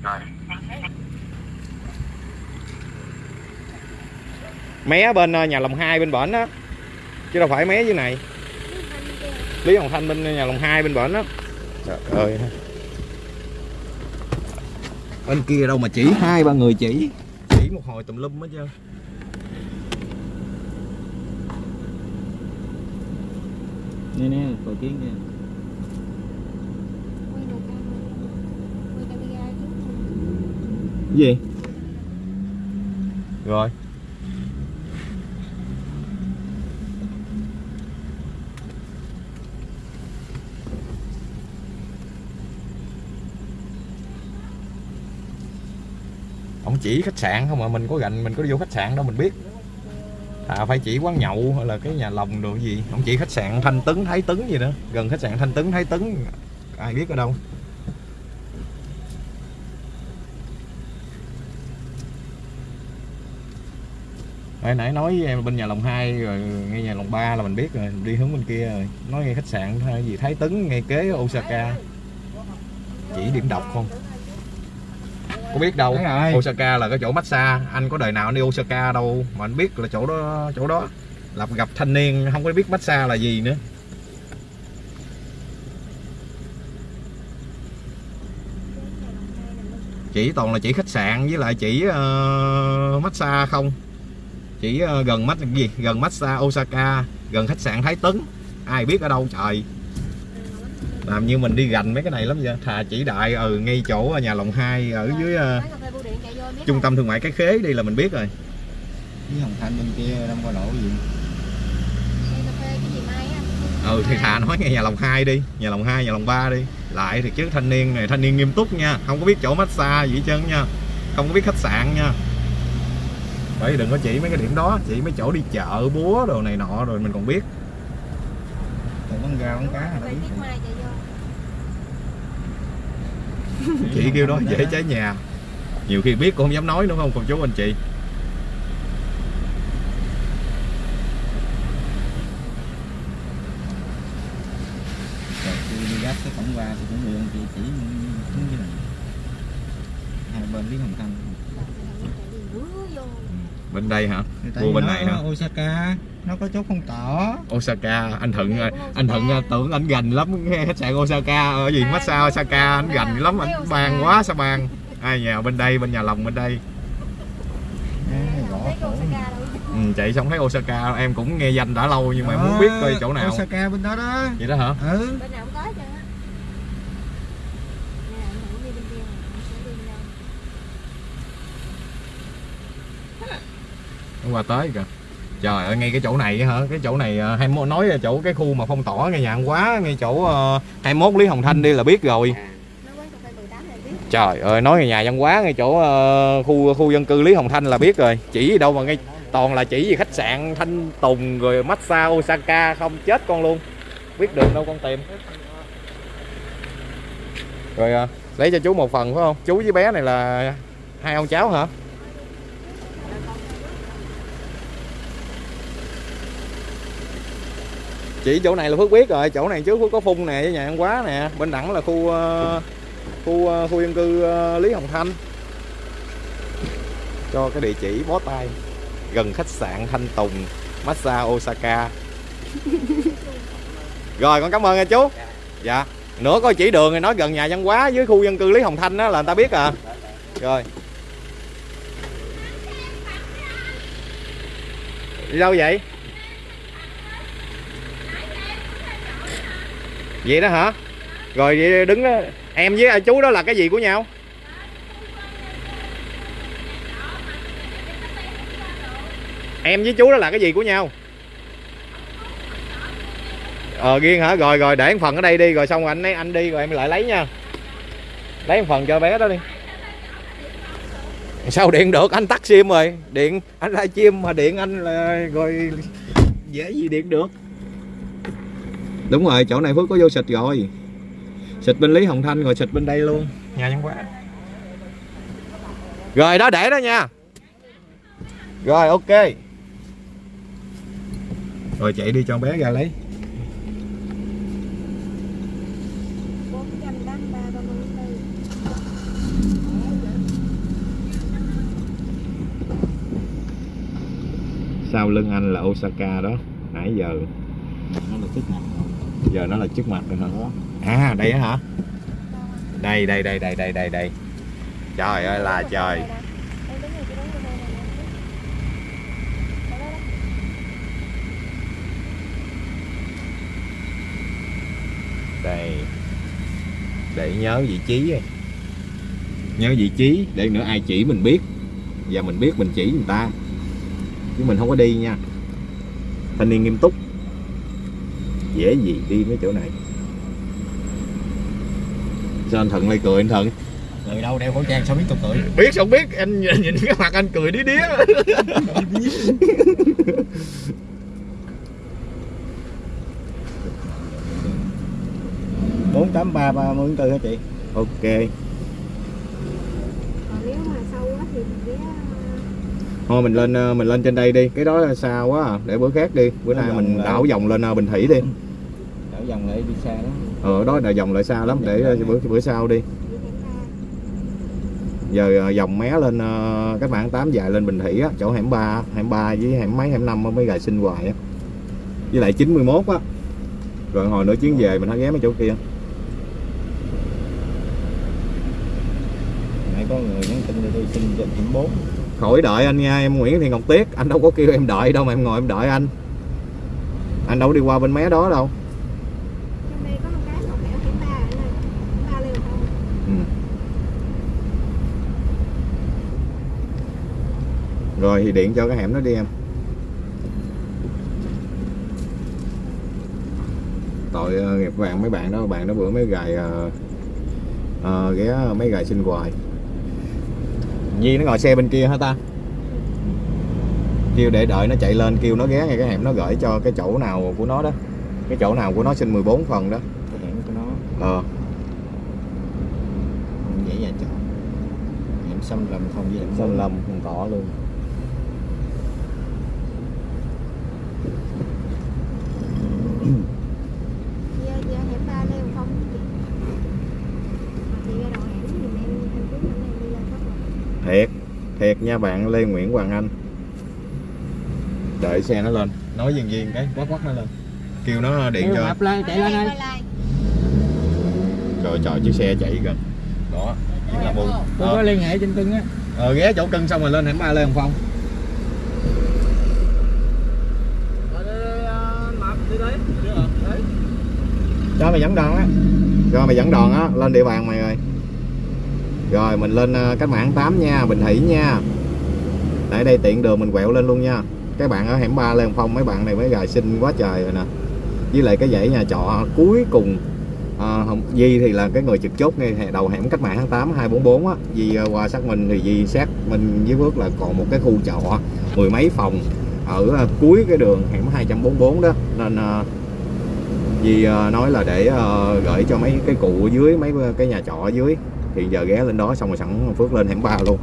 Rồi. Mé bên ờ, nhà lòng hai bên bển đó chứ đâu phải mé dưới này. Lý hồng thanh bên nhà lòng hai bên bển đó trời ơi. Bên kia đâu mà chỉ hai ba người chỉ. Chỉ một hồi tùm lum hết trơn Nè nè, cầu kiến nè. gì? Rồi ông chỉ khách sạn không mà mình có gành mình có vô khách sạn đâu mình biết à phải chỉ quán nhậu hay là cái nhà lòng đồ gì không chỉ khách sạn thanh tấn thái tấn gì nữa gần khách sạn thanh tấn thái tấn ai biết ở đâu Nãy nãy nói với em bên nhà lòng 2 rồi ngay nhà lòng 3 là mình biết rồi, đi hướng bên kia rồi. Nói ngay khách sạn hay gì Thái Tấn ngay kế Osaka. Chỉ điểm độc không? Có biết đâu. Osaka là cái chỗ massage, anh có đời nào anh đi Osaka đâu mà anh biết là chỗ đó chỗ đó. Là gặp thanh niên không có biết massage là gì nữa. Chỉ toàn là chỉ khách sạn với lại chỉ uh, massage không chỉ ờ, gần mắt gì gần massage Osaka gần khách sạn Thái Tấn ai biết ở đâu trời làm như mình đi gành mấy cái này lắm vậy? Thà chỉ đại ừ ngay chỗ nhà lòng 2 ở dưới ờ, trung tâm thương mại cái khế đi là mình biết rồi. Lý Hồng Thanh bên kia đang qua lộ gì? ừ thì thà nói ngay nhà lòng 2 đi nhà lòng 2 nhà lòng 3 đi. Lại thì chứ thanh niên này thanh niên nghiêm túc nha không có biết chỗ massage gì hết trơn nha không có biết khách sạn nha. Bởi đừng có chỉ mấy cái điểm đó chỉ mấy chỗ đi chợ búa đồ này nọ rồi mình còn biết. Còn bán gà bán cá hả? Chị kêu đó, dễ cháy nhà nhiều khi biết cũng không dám nói đúng không, cô chú anh chị Rồi đi gác cái cổng qua thì cũng mượn chị chỉ xuống như này. Hai bên biết Hồng Thanh bên đây hả? Tại Mua bên này hả? Osaka nó có chốt không tỏ. Osaka anh Thuận anh Thuận tưởng anh gành lắm nghe khách sạn Osaka ở gì massage Osaka anh gành lắm anh bàn quá sao bàn ai nhà bên đây bên nhà lòng bên đây. Ừ, chị không thấy Osaka em cũng nghe danh đã lâu nhưng mà em muốn biết coi chỗ nào. Osaka bên đó đó. Vậy đó hả? Ừ bên nào cũng có hết trơn á Nè, anh thử đi bên kia nè, anh sẽ đi bên đâu. Hôm qua tới kìa. Trời ơi ngay cái chỗ này hả? Cái chỗ này à, hai mốt nói là chỗ cái khu mà phong tỏa ngay nhà quá ngay chỗ uh, 21 Lý Hồng Thanh đi là biết rồi. Nó quán cà phê 18 này biết. Trời ơi nói ngay nhà văn hóa ngay chỗ ờ, khu khu dân cư Lý Hồng Thanh là biết rồi. Chỉ gì đâu mà ngay toàn là chỉ gì khách sạn Thanh Tùng rồi massage Osaka không chết con luôn. Biết đường đâu con tìm. Rồi à, lấy cho chú một phần phải không? Chú với bé này là hai ông cháu hả chỉ chỗ này là Phước biết rồi, chỗ này trước Phước có phun nè, với nhà ăn quá nè. Bên đẳng là khu ờ, khu ờ, khu dân cư ờ, Lý Hồng Thanh. Cho cái địa chỉ bó tay. Gần khách sạn Thanh Tùng massage Osaka. Rồi, con cảm ơn nha chú. Dạ. Nữa có chỉ đường thì nói gần nhà văn hóa với khu dân cư Lý Hồng Thanh đó là người ta biết à. Rồi. Đi đâu vậy? Vậy đó hả? Rồi vậy đứng đó. Em với chú đó là cái gì của nhau? Em với chú đó là cái gì của nhau? Ờ riêng hả? Rồi rồi, để một phần ở đây đi. Rồi xong rồi anh ấy, anh đi rồi em lại lấy nha. Lấy một phần cho bé đó đi. Sao điện được? Anh tắt sim rồi. Điện, anh live chim mà điện anh là rồi dễ gì điện được? Đúng rồi chỗ này phước có vô xịt rồi. Xịt bên lý hồng thanh rồi xịt bên đây luôn. Nhà văn hóa rồi đó để đó nha. Rồi ok. Rồi chạy đi cho bé ra lấy. 483 34 sau lưng anh là Osaka đó nãy giờ. Nó là trước mặt giờ nó là trước mặt rồi hả? À đây hả? Đây đây đây đây đây đây đây. Trời ơi là trời. đây để nhớ vị trí nhớ vị trí để nữa ai chỉ mình biết. Và mình biết mình chỉ người ta. Chứ mình không có đi nha. Thanh niên nghiêm túc dễ gì đi mấy chỗ này. Sao anh thuận lại cười anh thuận? Rồi đâu đeo khẩu trang sao biết tôi cười? Biết sao biết? Anh nhìn, nhìn cái mặt anh cười đía đía. bốn tám ba ba mươi tư hả chị? Ok. Còn nếu mà sâu quá thì mình ghé thôi mình lên ờ, mình lên trên đây đi. Cái đó là xa quá à. để bữa khác đi. Bữa nay mình lại. đảo vòng lên ờ, bình thủy đi. Đảo vòng lại đi xa đó ờ đó là vòng lại xa lắm. Để ờ, bữa bữa sau đi. Ba. giờ vòng mé lên cách mạng 8 dài lên bình thủy á. Chỗ hẻm 3 hẻm 3 với hẻm mấy hẻm 5 mới gài sinh hoài á. Với lại 91 á. Rồi hồi nữa chuyến về mình hãy ghé mấy chỗ kia? Nãy có người nhắn tin cho tôi xin cho chín bốn khỏi đợi anh nha em Nguyễn Thị Ngọc Tiết anh đâu có kêu em đợi đâu mà em ngồi em đợi anh. Anh đâu có đi qua bên mé đó đâu. Ừ. rồi thì điện cho cái hẻm đó đi em. Tội ờ, nghiệp vàng mấy bạn đó. Bạn đó bữa mấy gài ờ, ờ, ghé mấy gài xin hoài Nhi nó ngồi xe bên kia hả ta? Kêu để đợi nó chạy lên kêu nó ghé ngay cái hẻm nó gửi cho cái chỗ nào của nó đó. Cái chỗ nào của nó xin 14 phần đó. Cái hẻm của nó. Ờ. Dễ dàng chọn hẻm xâm lầm không hẻm sơn lâm không có luôn kẹt nha bạn Lê Nguyễn Hoàng Anh. Đợi xe nó lên. Nói viên viên cái quát quát nó lên. Kêu nó điện Điều cho. Lên, chạy lên đây. Trời trời chiếc xe chạy gần đó tôi có ờ. liên hệ trên cưng á. Ờ ghé chỗ cân xong rồi lên hẻm ba lên hồng phong. Ờ, ờ, cho mày dẫn đoàn á. Cho mày dẫn đoàn á lên địa bàn mày rồi rồi mình lên à, cách mạng 8 nha bình thủy nha. Tại đây tiện đường mình quẹo lên luôn nha. Các bạn ở hẻm 3 Lê Hồng Phong mấy bạn này mới gài xinh quá trời rồi nè. Với lại cái dãy nhà trọ cuối cùng à, Hồng, Di thì là cái người trực chốt ngay đầu hẻm cách mạng tháng 8 244 á. Di à, qua xác minh thì Di xác minh với Phước là còn một cái khu trọ mười mấy phòng ở à, cuối cái đường hẻm 244 đó. Nên à, Di nói là để à, gửi cho mấy cái cụ ở dưới mấy cái nhà trọ ở dưới thì giờ ghé lên đó xong rồi sẵn Phước lên hẻm ba luôn.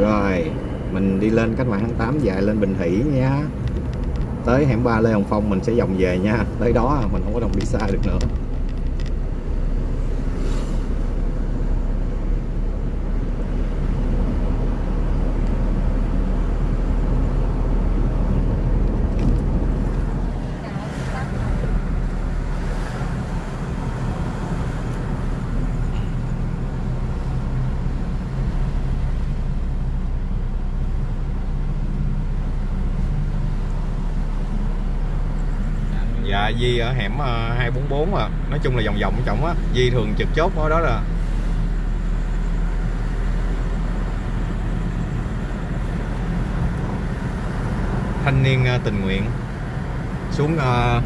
Rồi, Mình đi lên cách mạng tháng 8 dài lên Bình Thủy nha. Tới hẻm ba Lê Hồng Phong mình sẽ vòng về nha. Tới đó mình không có đồng đi xa được nữa Dạ Di ở hẻm ờ, 244 à Nói chung là vòng vòng trọng á Di thường trực chốt ở đó là Thanh niên ờ, tình nguyện Xuống ờ,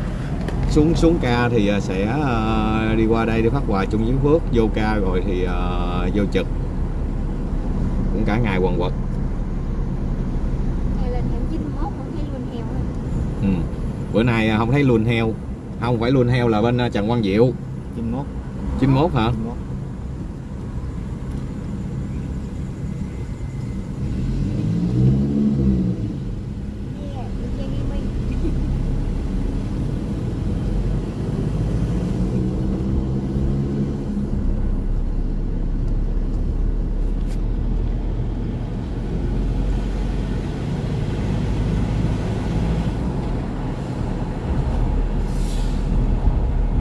xuống xuống ca thì ờ, sẽ ờ, đi qua đây để phát quà chung với Phước Vô ca rồi thì ờ, vô trực Cũng cả ngày quần quật Hay lên hẻm 91 không thấy luôn heo á. ừ. Bữa nay ờ, không thấy luôn heo. Không phải luôn heo là bên ờ, Trần Quang Diệu. 91 91 hả? 91 Yeah, đi chơi gaming.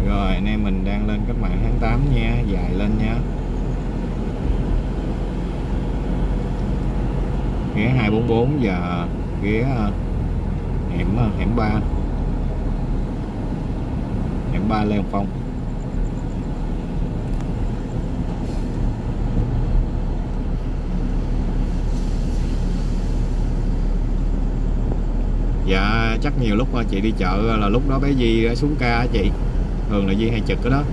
Rồi anh em mình đang lên cách mạng tháng 8 nha Dài lên nha Ghé 244 và ghé ờ, hẻm ờ, hẻm 3 Hẻm 3 Lê Hồng Phong Dạ nhiều lúc à, chị đi chợ à, là lúc đó bé Di à, xuống ca chị. Thường là Di hay trực cái đó.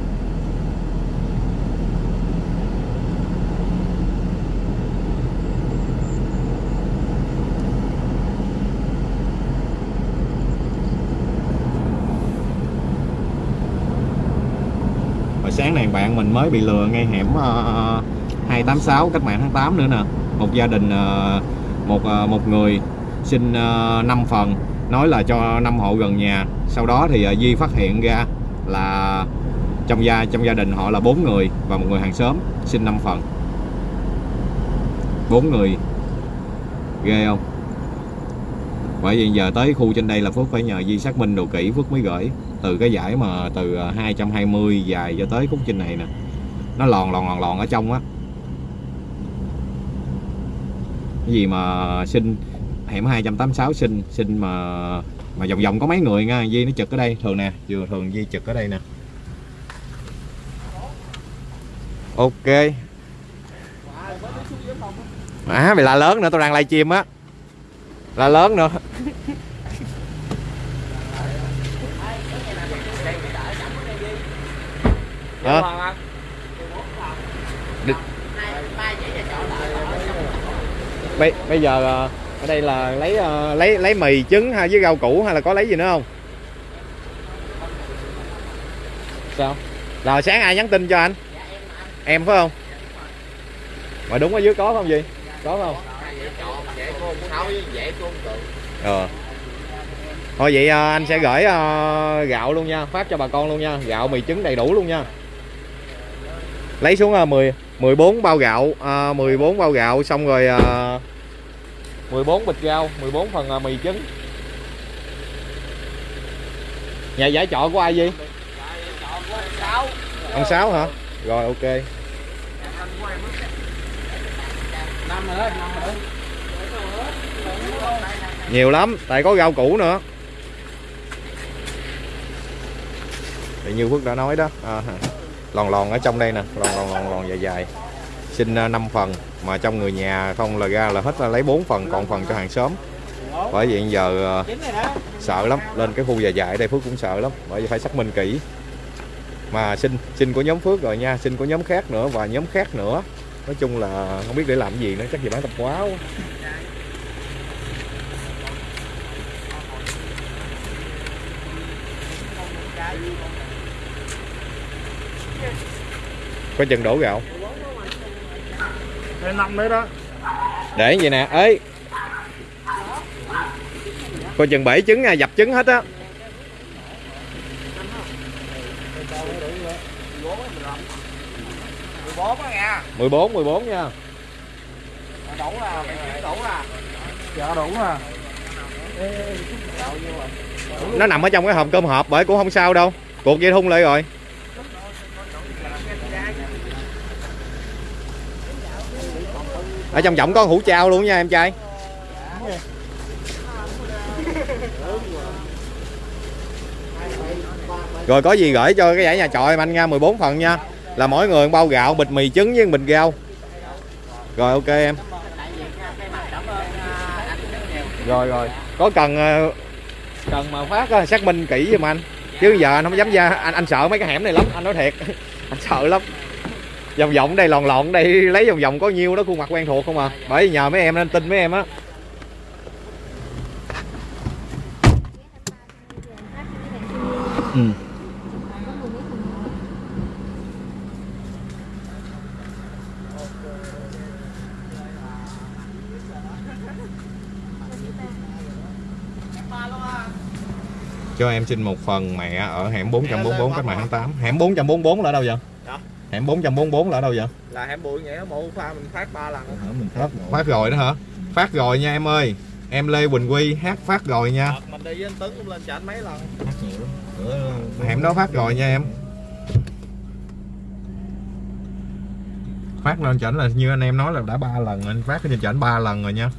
Hồi sáng này bạn mình mới bị lừa ngay hẻm ờ, 286 cách mạng tháng 8 nữa nè. Một gia đình ờ, một ờ, một người xin uh, 5 phần nói là cho năm hộ gần nhà. Sau đó thì ờ, Di phát hiện ra là trong gia trong gia đình họ là bốn người và một người hàng xóm xin 5 phần bốn người. Ghê không? Bởi vì giờ tới khu trên đây là Phước phải nhờ Di xác minh đồ kỹ, Phước mới gửi. Từ cái giải mà từ ờ, 220 dài cho tới khúc trên này nè, nó lòn lòn lòn lòn ở trong á. Cái gì mà xin hẻm 286 xin xin mà mà vòng vòng có mấy người nha. Di nó trực ở đây. Thường nè vừa thường Di trực ở đây nè. Ok. À mày la lớn nữa. Tao đang livestream á. La lớn nữa. Được. bây bây giờ ờ, ở đây là lấy ờ, lấy lấy mì trứng hay với rau củ hay là có lấy gì nữa không? Sao? Rồi sáng ai nhắn tin cho anh? Em phải không? Mà đúng ở dưới có không gì có không? Ờ. Thôi vậy ờ, anh sẽ gửi ờ, gạo luôn nha. Phát cho bà con luôn nha. Gạo mì trứng đầy đủ luôn nha. Lấy xuống uh, 10 14 bao gạo à, 14 bao gạo xong rồi 14 bịch rau 14 phần à, mì trứng. Nhà giải trọ của ai gì ông sáu hả? Rồi ok. Nhiều lắm tại có rau củ nữa. Thì như Phước đã nói đó. À, lòn lòn ở trong đây nè. Lòn lòn lòn lòn dài dài. Xin à, 5 phần mà trong người nhà không là ra là hết là lấy 4 phần, còn phần cho hàng xóm. Bởi vậy giờ ờ, sợ lắm, lên cái khu dài dài ở đây Phước cũng sợ lắm, bởi vì phải xác minh kỹ. Mà xin xin của nhóm Phước rồi nha, xin của nhóm khác nữa và nhóm khác nữa. Nói chung là không biết để làm gì nữa, chắc gì bán tập quá quá. có chừng đổ gạo. Đây năm đấy đó. Để vậy nè ấy coi chừng bảy trứng nha dập trứng hết á. bốn á nha 14 14 nha. Đủ à kiếm đủ à dạ đủ à nó nằm ở trong cái hộp cơm hộp bởi cũng không sao đâu. Cuộc dây thun lại rồi ở trong giọng có hũ trao luôn nha em trai. Rồi có gì gửi cho cái giải nhà trọ em anh nha 14 phần nha. Là mỗi người bao gạo, bịch mì trứng với bịch rau. Rồi, ok em. Rồi rồi. Có cần ờ, cần mà phát ờ, xác minh kỹ giùm anh. Chứ giờ anh không dám ra, anh anh sợ mấy cái hẻm này lắm, anh nói thiệt. Anh sợ lắm vòng vòng đây lòn lòn đây lấy vòng vòng có nhiêu đó khuôn mặt quen thuộc không à bởi vì nhờ mấy em nên tin mấy em á ừ. cho em xin một phần mẹ ở hẻm 444 cách mạng tháng 8 hẻm 444 là ở đâu vậy Dạ. Hẻm 444 là ở đâu vậy? Là hẻm bụi nhảy bộ pha mình phát ba lần. Mình phát phát rồi đó hả? Phát rồi nha em ơi. Em Lê Quỳnh Quy hát phát rồi nha. Đợt mình đi với anh Tấn cũng lên anh mấy lần. Hát nhiều lắm Bữa hẻm đó phát rồi nha em. Phát lên chảnh là như anh em nói là đã ba lần anh phát cái trên chảnh ba lần rồi nha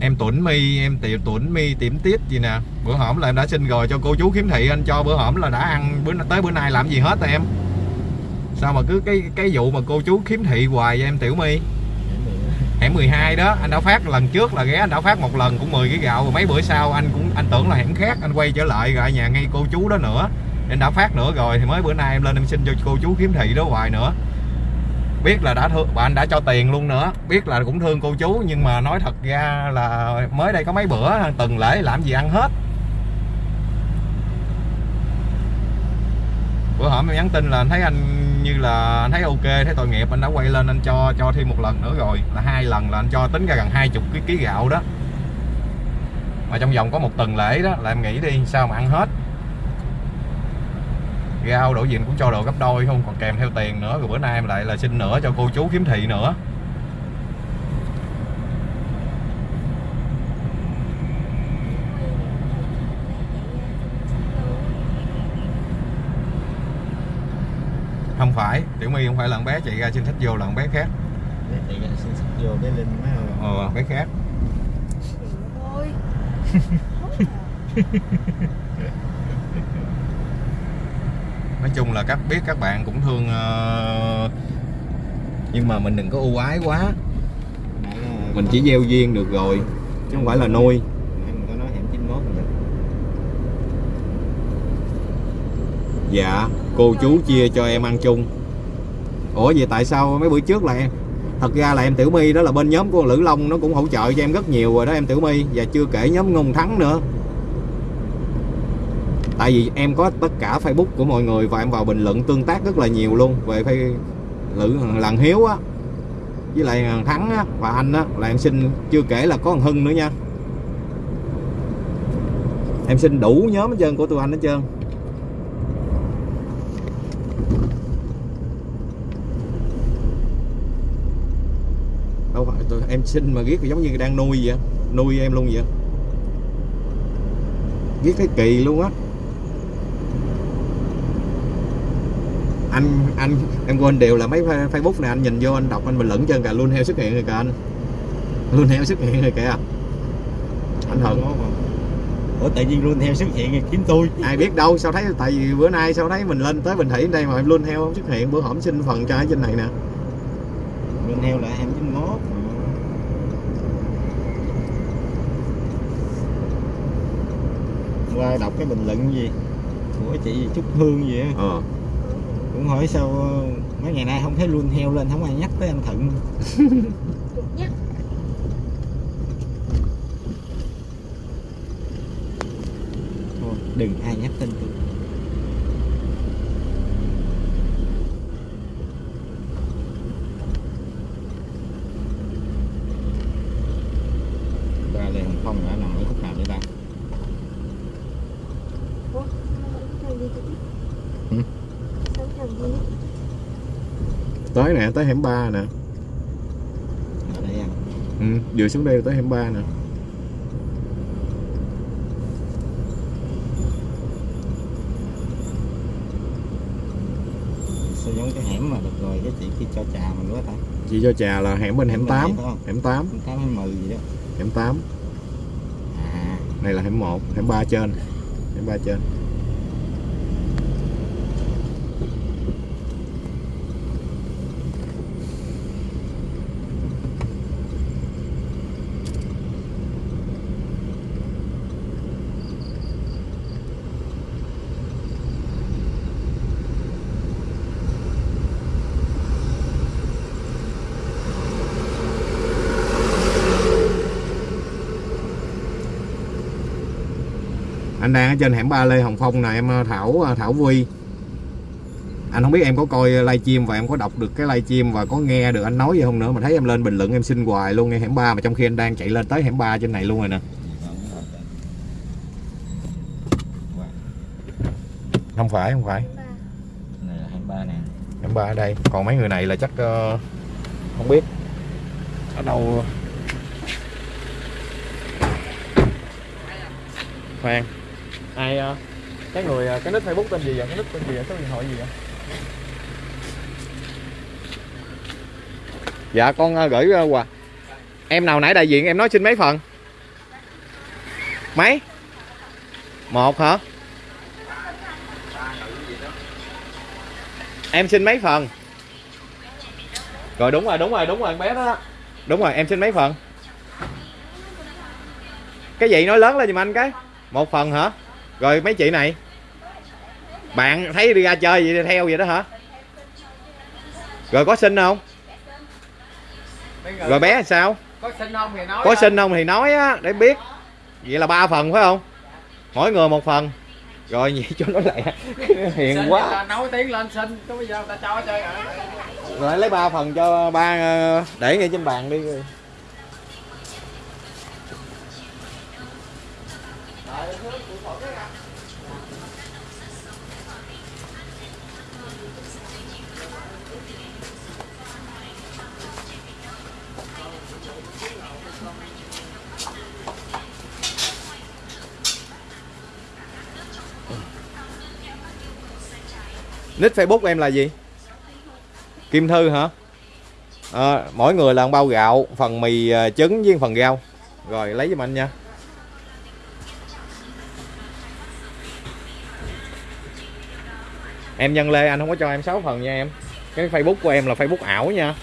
em tuấn mi em tiểu tuấn mi tiệm tiết gì nè. Bữa hổm là em đã xin rồi cho cô chú khiếm thị anh cho. Bữa hổm là đã ăn, bữa tới bữa nay làm gì hết em. Sao mà cứ cái cái vụ mà cô chú khiếm thị hoài với em, tiểu my? Hẻm 12 đó, anh đã phát lần trước là ghé, anh đã phát một lần cũng 10 cái gạo. Rồi mấy bữa sau anh cũng, anh tưởng là hẻm khác, anh quay trở lại rồi nhà ngay cô chú đó nữa. Anh đã phát nữa rồi, thì mới bữa nay em lên em xin cho cô chú khiếm thị đó hoài nữa biết là đã thương, bạn anh đã cho tiền luôn nữa. Biết là cũng thương cô chú, nhưng mà nói thật ra là mới đây có mấy bữa tuần lễ làm gì ăn hết. Bữa hổm em nhắn tin là anh thấy anh như là, anh thấy ok, thấy tội nghiệp, anh đã quay lên anh cho cho thêm một lần nữa rồi. Là hai lần là anh cho tính ra gần hai chục cái ký gạo đó. Mà trong vòng có một tuần lễ đó, là em nghĩ đi, sao mà ăn hết rau đổ diện cũng cho đồ gấp đôi không? Còn kèm theo tiền nữa rồi bữa nay em lại là xin nữa cho cô chú kiếm thị nữa. Không phải tiểu my không phải là con bé chạy ra xin thích vô là con bé khác. Để thì xin sức vô cái linh má ờ bé khác nói chung là các biết các bạn cũng thương ờ, nhưng mà mình đừng có ưu ái quá. Mình chỉ gieo duyên được rồi chứ không phải là nuôi. Nãy mình có nói hẻm 91 rồi. Dạ cô chú chia cho em ăn chung. Ủa vậy tại sao mấy bữa trước là em? Thật ra là em tiểu my đó là bên nhóm của lữ long nó cũng hỗ trợ cho em rất nhiều rồi đó em tiểu my. Và chưa kể nhóm ngôn thắng nữa tại vì em có tất cả facebook của mọi người và em vào bình luận tương tác rất là nhiều luôn về phay lữ lần hiếu á với lại thằng thắng á và anh á là em xin chưa kể là có thằng hưng nữa nha. Em xin đủ nhóm hết trơn của tụi anh hết trơn. Đâu phải tôi, em xin mà ghét giống như đang nuôi vậy nuôi em luôn vậy ghét cái kỳ luôn á. Anh anh em quên điều là mấy fa- facebook này anh nhìn vô anh đọc anh bình luận chân cả luôn heo xuất hiện rồi kìa anh. Luôn heo xuất hiện rồi kìa. Anh hận. Mốt? Ủa tự nhiên luôn theo xuất hiện rồi kiếm tôi. Ai biết đâu sao thấy tại vì bữa nay sao thấy mình lên tới bình thủy đây mà em luôn heo không xuất hiện bữa hổm xin phần cho ở trên này nè. Luôn theo là 291 Qua đọc cái bình luận gì? Của chị Trúc Hương gì á? Ờ Cũng hỏi sao ờ, mấy ngày nay không thấy luôn heo lên Không ai nhắc tới anh Thận. Nhắc. Thôi đừng ai nhắc tên tôi Ra Lê Hồng Phong đã nằm ở khúc nào đây ta ủa làm gì tôi biết Ừ. sao làm gì tới nè tới hẻm ba nè. Ở đây à? Ừ, vừa xuống đây là tới hẻm ba nè. Sao giống cái hẻm mà được rồi cái chị kia cho trà mình quá ta? Chị cho trà là hẻm bên hẻm 8 không? hẻm 8 Không tám hay mười gì đó. Hẻm 8 À. Này là hẻm 1 hẻm 3 trên. Hẻm 3 trên anh đang ở trên hẻm ba Lê Hồng Phong nè em ờ, Thảo ờ, Thảo Vui. Anh không biết em có coi livestream và em có đọc được cái livestream và có nghe được anh nói gì không nữa mà thấy em lên bình luận em xin hoài luôn nghe hẻm ba mà trong khi anh đang chạy lên tới hẻm ba trên này luôn rồi nè. Không phải không phải. Ba Này là 23 nè hẻm ba ở đây còn mấy người này là chắc uh, không biết. Ở đâu? Khoan ai ờ, cái người ờ, cái nick facebook tên gì vậy? Cái nick tên gì vậy? Số điện thoại gì vậy? Dạ con ờ, gửi ờ, quà. Em nào nãy đại diện em nói xin mấy phần? Mấy? Một hả? Em xin mấy phần? Rồi đúng rồi đúng rồi đúng rồi con bé đó. Đúng rồi em xin mấy phần? Cái gì? Nói lớn lên giùm anh cái. Một phần hả? Rồi mấy chị này? Bạn thấy đi ra chơi vậy theo vậy đó hả? Rồi có xin không? Rồi bé sao? có xin không thì nói có xin không thì nói á để biết. Vậy là ba phần phải không? Mỗi người một phần. Rồi vậy cho nó lẹ. Hiền quá. nấu tiếng lên xin. Bây giờ ta cho chơi rồi lấy ba phần cho ba ờ, để ngay trên bàn đi nick facebook em là gì? Kim thư hả? À, mỗi người là một bao gạo phần mì ờ, trứng với phần rau. Rồi lấy giùm anh nha. Em nhân lê anh không có cho em 6 phần nha em. Cái facebook của em là facebook ảo nha.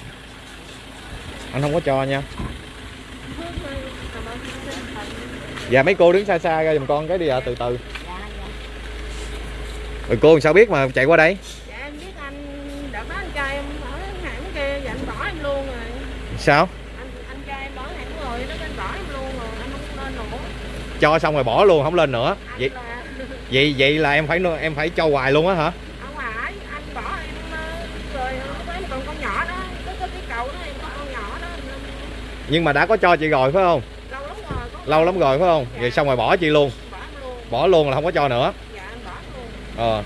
Anh không có cho nha. Dạ mấy cô đứng xa xa ra giùm con cái đi ạ từ từ rồi cô làm sao biết mà chạy qua đây? Dạ em biết anh đợt đó anh trai em ở hãng kia dạ anh bỏ em luôn rồi. Sao? Anh anh trai em bỏ hãng rồi nó anh bỏ em luôn rồi anh không lên nữa. Cho xong rồi bỏ luôn không lên nữa. Anh vậy là vậy vậy là em phải em phải cho hoài luôn á hả? Ông phải anh bỏ em ờ, rồi lúc còn con nhỏ đó có cái cầu đó em có con nhỏ đó nhưng mà đã có cho chị rồi phải không? Lâu lắm rồi lâu lắm rồi phải không? vậy xong rồi bỏ chị luôn. Bỏ luôn. Bỏ luôn là không có cho nữa dạ anh bỏ em luôn ờ.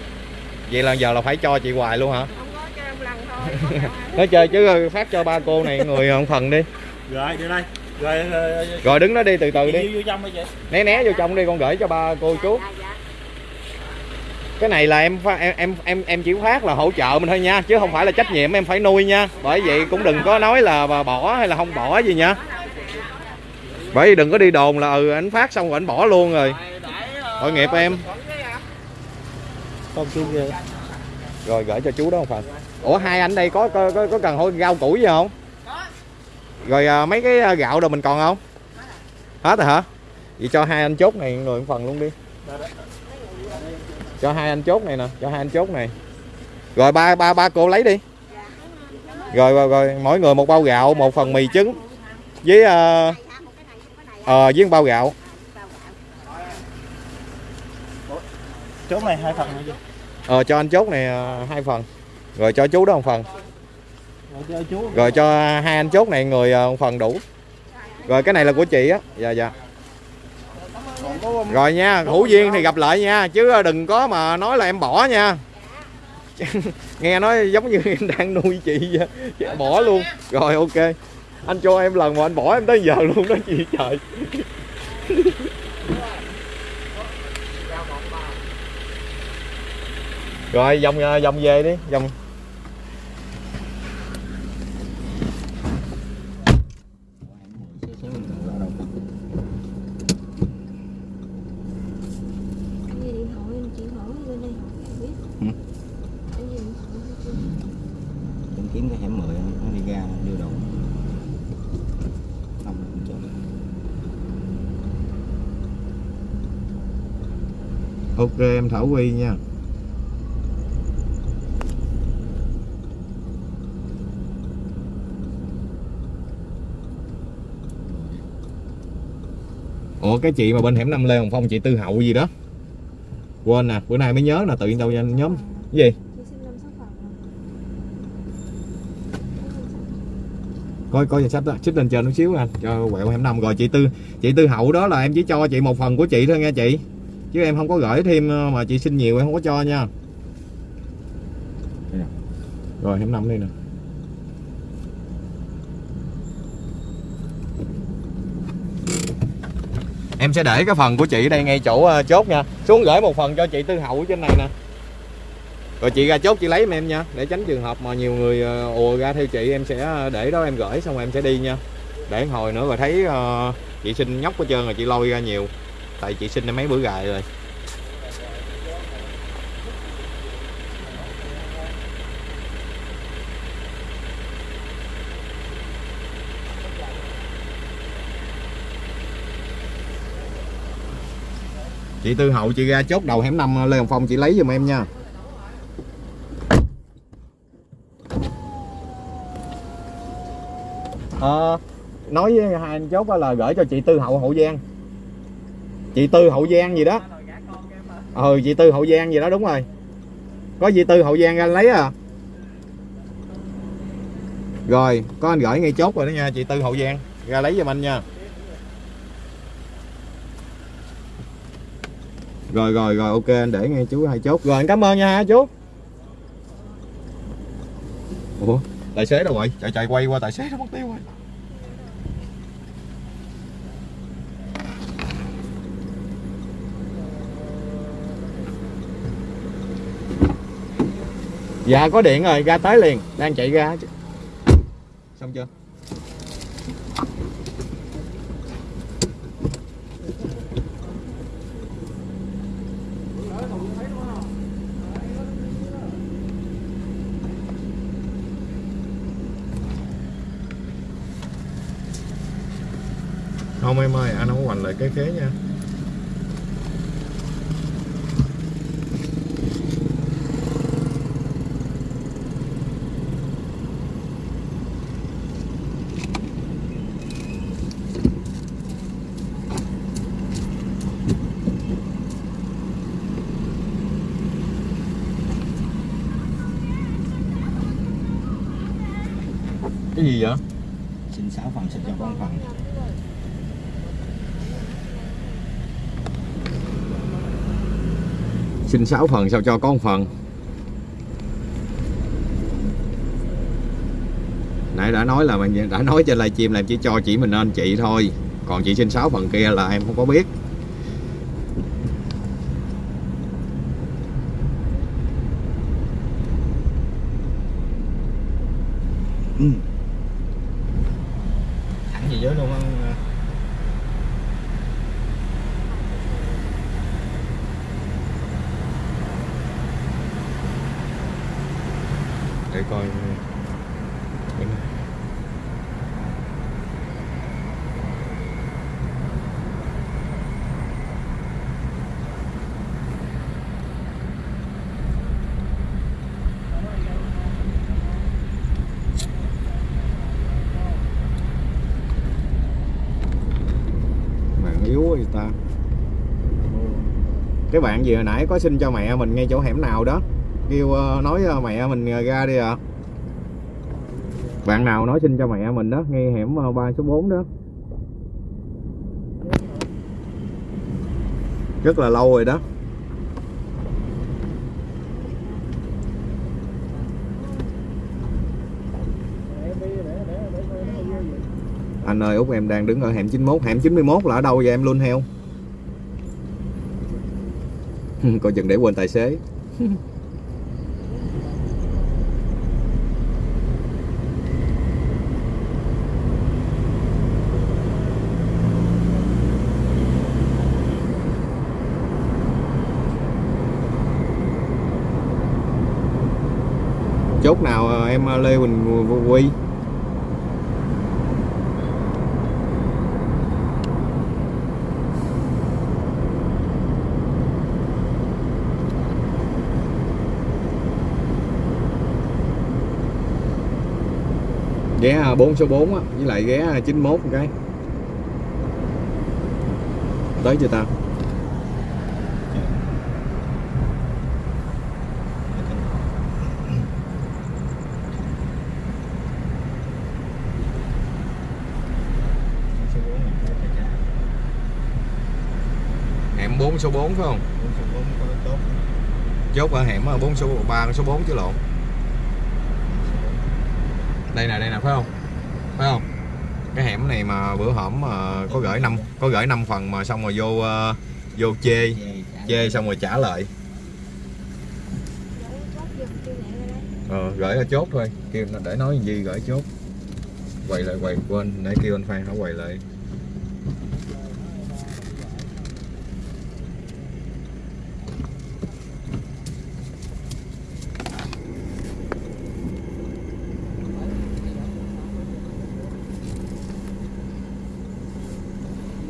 Vậy là giờ là phải cho chị hoài luôn hả? Không có cho em lần thôi nói chơi chứ phát cho ba cô này người không phần đi. Rồi đưa đây. Rồi, rồi, rồi, rồi đứng đó đi từ từ đi. Vô, vô trong đi chị. Né né vô trong đi con gửi cho ba cô chú cái này là em em em em em chỉ phát là hỗ trợ mình thôi nha chứ không phải là trách nhiệm em phải nuôi nha. Bởi vậy cũng đừng có nói là bà bỏ hay là không bỏ gì nha. Bởi vì đừng có đi đồn là ừ anh phát xong rồi anh bỏ luôn rồi. Tội nghiệp em con chú kia rồi gửi cho chú đó không phần ủa hai anh đây có có có, có cần hôi rau củ gì không? Rồi à, mấy cái à, gạo đồ mình còn không? Hết rồi hả? Vậy cho hai anh chốt này người một phần luôn đi. Cho hai anh chốt này nè cho hai anh chốt này. Rồi ba ba ba cô lấy đi. Rồi rồi rồi mỗi người một bao gạo một phần mì trứng với ờ uh, với một bao gạo. Chốt này hai phần nữa ờ cho anh chốt này ờ, hai phần. Rồi cho chú đó một phần. Rồi cho chú. Rồi cho hai anh chốt này người ờ, một phần đủ. Rồi cái này là của chị á. Dạ dạ. Rồi nha hữu duyên thì gặp lại nha. Chứ đừng có mà nói là em bỏ nha. Nghe nói giống như em đang nuôi chị vậy. bỏ luôn. Rồi ok. Anh cho em lần mà anh bỏ em tới giờ luôn đó chị trời rồi vòng vòng à, về đi vòng tìm kiếm cái hẻm 10 nó đi ra đưa đồ. Không ok, em thảo quy nha. Ủa, cái chị mà bên hẻm năm Lê Hồng Phong, chị Tư Hậu gì đó. Quên nè, bữa nay mới nhớ là tự nhiên đâu nhanh nhóm. Cái gì? Coi coi danh sách đó, xích lên trên chút xíu anh cho quẹo hẻm năm rồi. Chị Tư chị Tư Hậu đó là em chỉ cho chị một phần của chị thôi nha chị. Chứ em không có gửi thêm ờ, mà chị xin nhiều em không có cho nha. Rồi, hẻm năm đây nè. Em sẽ để cái phần của chị đây ngay chỗ ờ, chốt nha. Xuống gửi một phần cho chị Tư Hậu trên này nè. Rồi chị ra chốt, chị lấy em em nha. Để tránh trường hợp mà nhiều người ờ, ùa ra theo chị, em sẽ ờ, để đó em gửi, xong rồi em sẽ đi nha. Để hồi nữa rồi thấy chị xin nhóc hết trơn rồi chị lôi ra nhiều. Tại chị xin mấy bữa gài rồi. Chị Tư Hậu chị ra chốt đầu hẻm năm Lê Hồng Phong chị lấy giùm em nha. À, nói với hai anh chốt là gửi cho chị Tư Hậu Hậu Giang. Chị Tư Hậu Giang gì đó. Ừ chị Tư Hậu Giang gì đó đúng rồi. Có chị Tư Hậu Giang ra lấy à. Rồi có anh gửi ngay chốt rồi đó nha chị Tư Hậu Giang. Ra lấy giùm anh nha. Rồi rồi rồi, ok, anh để nghe chú hai chốt. Rồi, anh cảm ơn nha, hai chú. Ủa, tài xế đâu rồi? Chạy chạy quay qua tài xế nó mất tiêu rồi. Dạ có điện rồi, ra tới liền. Đang chạy ra. Xong chưa? Không, em ơi, anh không hoành lại cái khế nha. Cái gì vậy? Xin 6 phần xin cho con phần xin 6 phần sao cho có một phần. Nãy đã nói là mình đã nói trên livestream là em chỉ cho chỉ mình nên chị thôi. Còn chị xin 6 phần kia là em không có biết ừ. thẳng gì dưới luôn á để coi bạn yếu quá vậy ta cái bạn gì hồi nãy có xin cho mẹ mình ngay chỗ hẻm nào đó? Kêu ờ, nói ờ, mẹ mình ờ, ra đi ạ. Bạn nào nói xin cho mẹ mình đó ngay hẻm 3 số 4 đó. Rất là lâu rồi đó. Anh ơi, út em đang đứng ở hẻm 91 hẻm 91 là ở đâu vậy? Em luôn heo coi chừng để quên tài xế. Chốt nào à, em à, Lê Huỳnh Quy? Ghé 4 số 4 á với lại ghé 91 một cái. Tới chưa ta? Hẻm 4 số 4 phải không? Chốt ở hẻm 4 số 3 số 4 chứ lộn đây nè đây nè phải không? Phải không? Cái hẻm này mà bữa hổm mà có gửi năm có gửi năm phần mà xong rồi vô uh, vô chê chê xong rồi trả lại. Ờ, gửi ở chốt thôi. Kêu để nói gì gửi chốt. Quay lại quay quên nãy kêu anh Phan nó quay lại.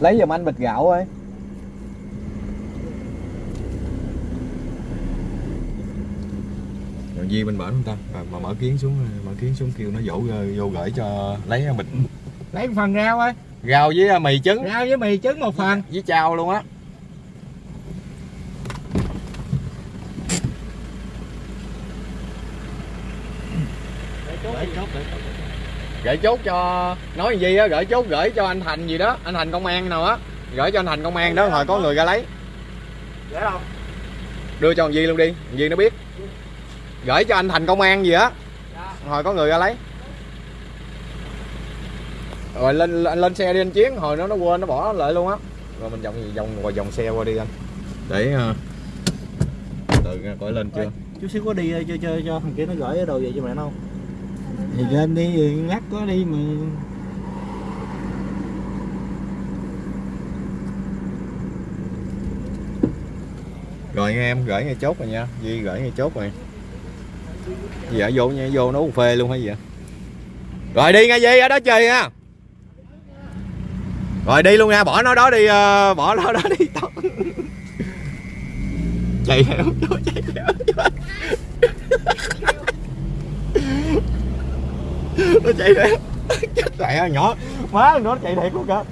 Lấy giùm anh bịch gạo ơi. Rồi Di bên bển không ta? Mà, mà mở kiến xuống mở kiến xuống kêu nó dỗ vô, vô gửi cho lấy bịch. Lấy một phần rau ơi. Rau với mì trứng. Rau với mì trứng một phần. Với chao luôn á gửi chốt cho nói gì á gửi chốt gửi cho anh thành gì đó anh thành công an nào á gửi cho anh thành công an đó hồi có người ra lấy. Để đâu. Đưa cho thằng Di luôn đi thằng Di nó biết. Gửi cho anh thành công an gì á hồi có người ra lấy. Rồi lên anh lên xe đi anh chiến hồi nó nó quên nó bỏ lại luôn á. Rồi mình vòng vòng ngoài vòng xe qua đi anh. Để uh, từ coi lên chưa? chút xíu có đi cho cho cho thằng kia nó gửi đồ về cho mẹ nó không thì lên đi lát ngắt có đi mà. Rồi nghe em, gửi ngay chốt rồi nha. Duy gửi ngay chốt rồi. Dạ vô nha, vô nấu phê luôn hay gì vậy? Rồi đi nghe Duy ở đó chơi nha. Rồi đi luôn nha, bỏ nó đó đi ờ, bỏ nó đó đi. Chạy theo chạy theo nó chạy đẹp chết mẹ nhỏ. Má nó chạy đẹp luôn cả.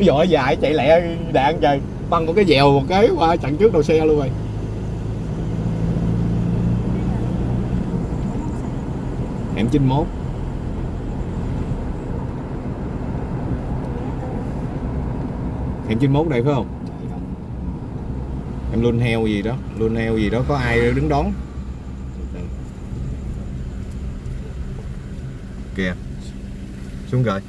Dội dài, chạy lẹ, đạn trời. Băng có cái dèo một cái qua chặn trước đầu xe luôn rồi. Hẻm 91 hẻm 91 đây phải không? Em luôn heo gì đó. Luôn heo gì đó có ai đứng đón? Kìa. Xuống rồi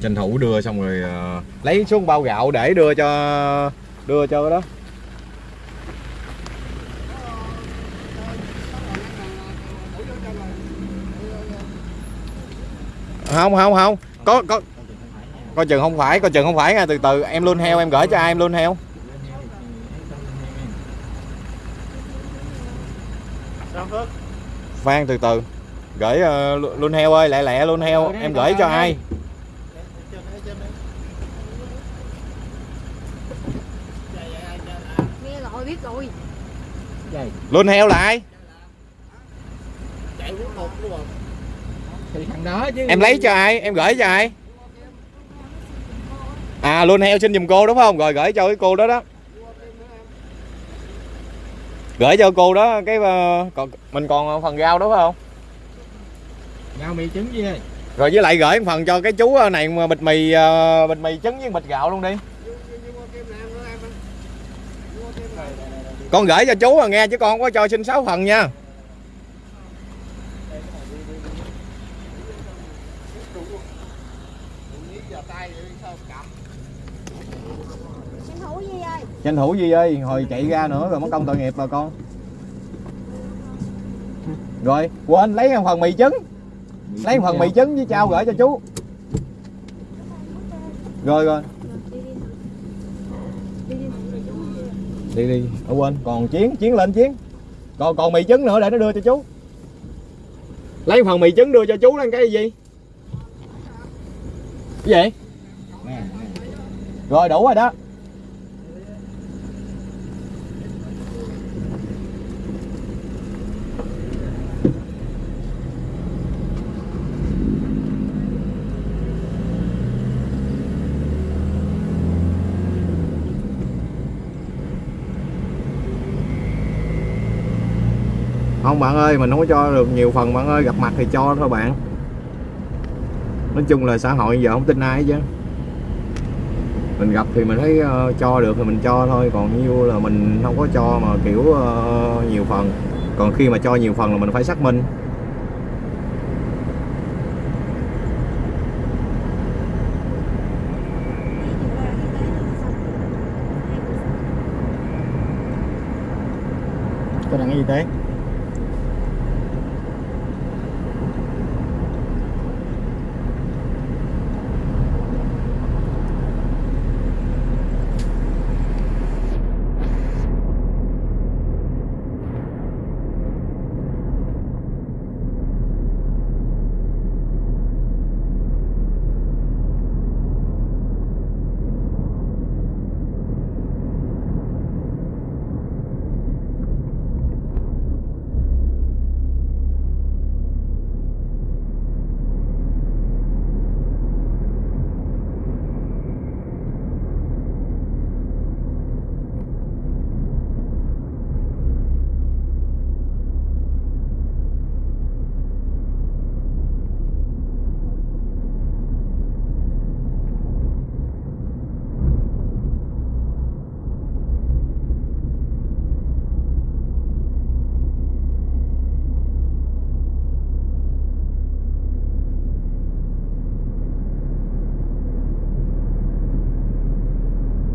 tranh thủ đưa xong rồi uh, lấy xuống bao gạo để đưa cho đưa cho cái đó. Không không không. Có có. Coi chừng không phải coi chừng không phải nha. Từ từ em luôn heo em gửi cho ai em luôn heo sao phước Phan từ từ. Gửi ờ, luôn heo ơi lẹ lẹ luôn heo em gửi cho ai? Nghe rồi biết rồi. Luôn heo là ai? Chạy cuối cùng luôn thì thằng đó chứ. Em lấy cho ai? Em gửi cho ai? À luôn heo xin giùm cô đúng không? Rồi gửi cho cái cô đó đó gửi cho cô đó cái ờ, còn mình còn phần rau đó phải không? Rau mì trứng gì ơi rồi với lại gửi một phần cho cái chú này mà bịch mì ờ, bịch mì trứng với bịch gạo luôn đi. Con gửi cho chú à nghe chứ con không có cho xin 6 phần nha tranh thủ gì ơi tranh thủ gì ơi hồi chạy ra nữa rồi mất công tội nghiệp bà con. Rồi quên lấy một phần mì trứng. Lấy một phần mì trứng với trao gửi cho chú. Rồi rồi. Đi đi ở quên. Còn chiến chiến lên chiến. Còn còn mì trứng nữa để nó đưa cho chú. Lấy phần mì trứng đưa cho chú lên cái gì? Cái gì? Rồi đủ rồi đó không bạn ơi mình không có cho được nhiều phần bạn ơi gặp mặt thì cho thôi bạn. Nói chung là xã hội giờ không tin ai chứ mình gặp thì mình thấy uh, cho được thì mình cho thôi còn như là mình không có cho mà kiểu uh, nhiều phần. Còn khi mà cho nhiều phần là mình phải xác minh. Có đăng y tế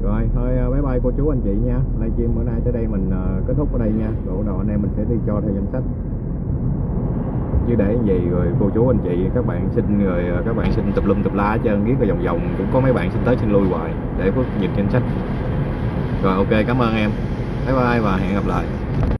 rồi thôi ờ, bye bye cô chú anh chị nha. Livestream bữa nay tới đây mình ờ, kết thúc ở đây nha. Rồi đầu anh em mình sẽ đi cho theo danh sách. Chứ để gì rồi cô chú, anh chị, các bạn xin rồi ờ, các bạn xin tập lum tập la cho biết ghét vòng vòng. Cũng có mấy bạn xin tới xin lui hoài để có nhìn danh sách. Rồi, ok, cảm ơn em. Bye bye và hẹn gặp lại.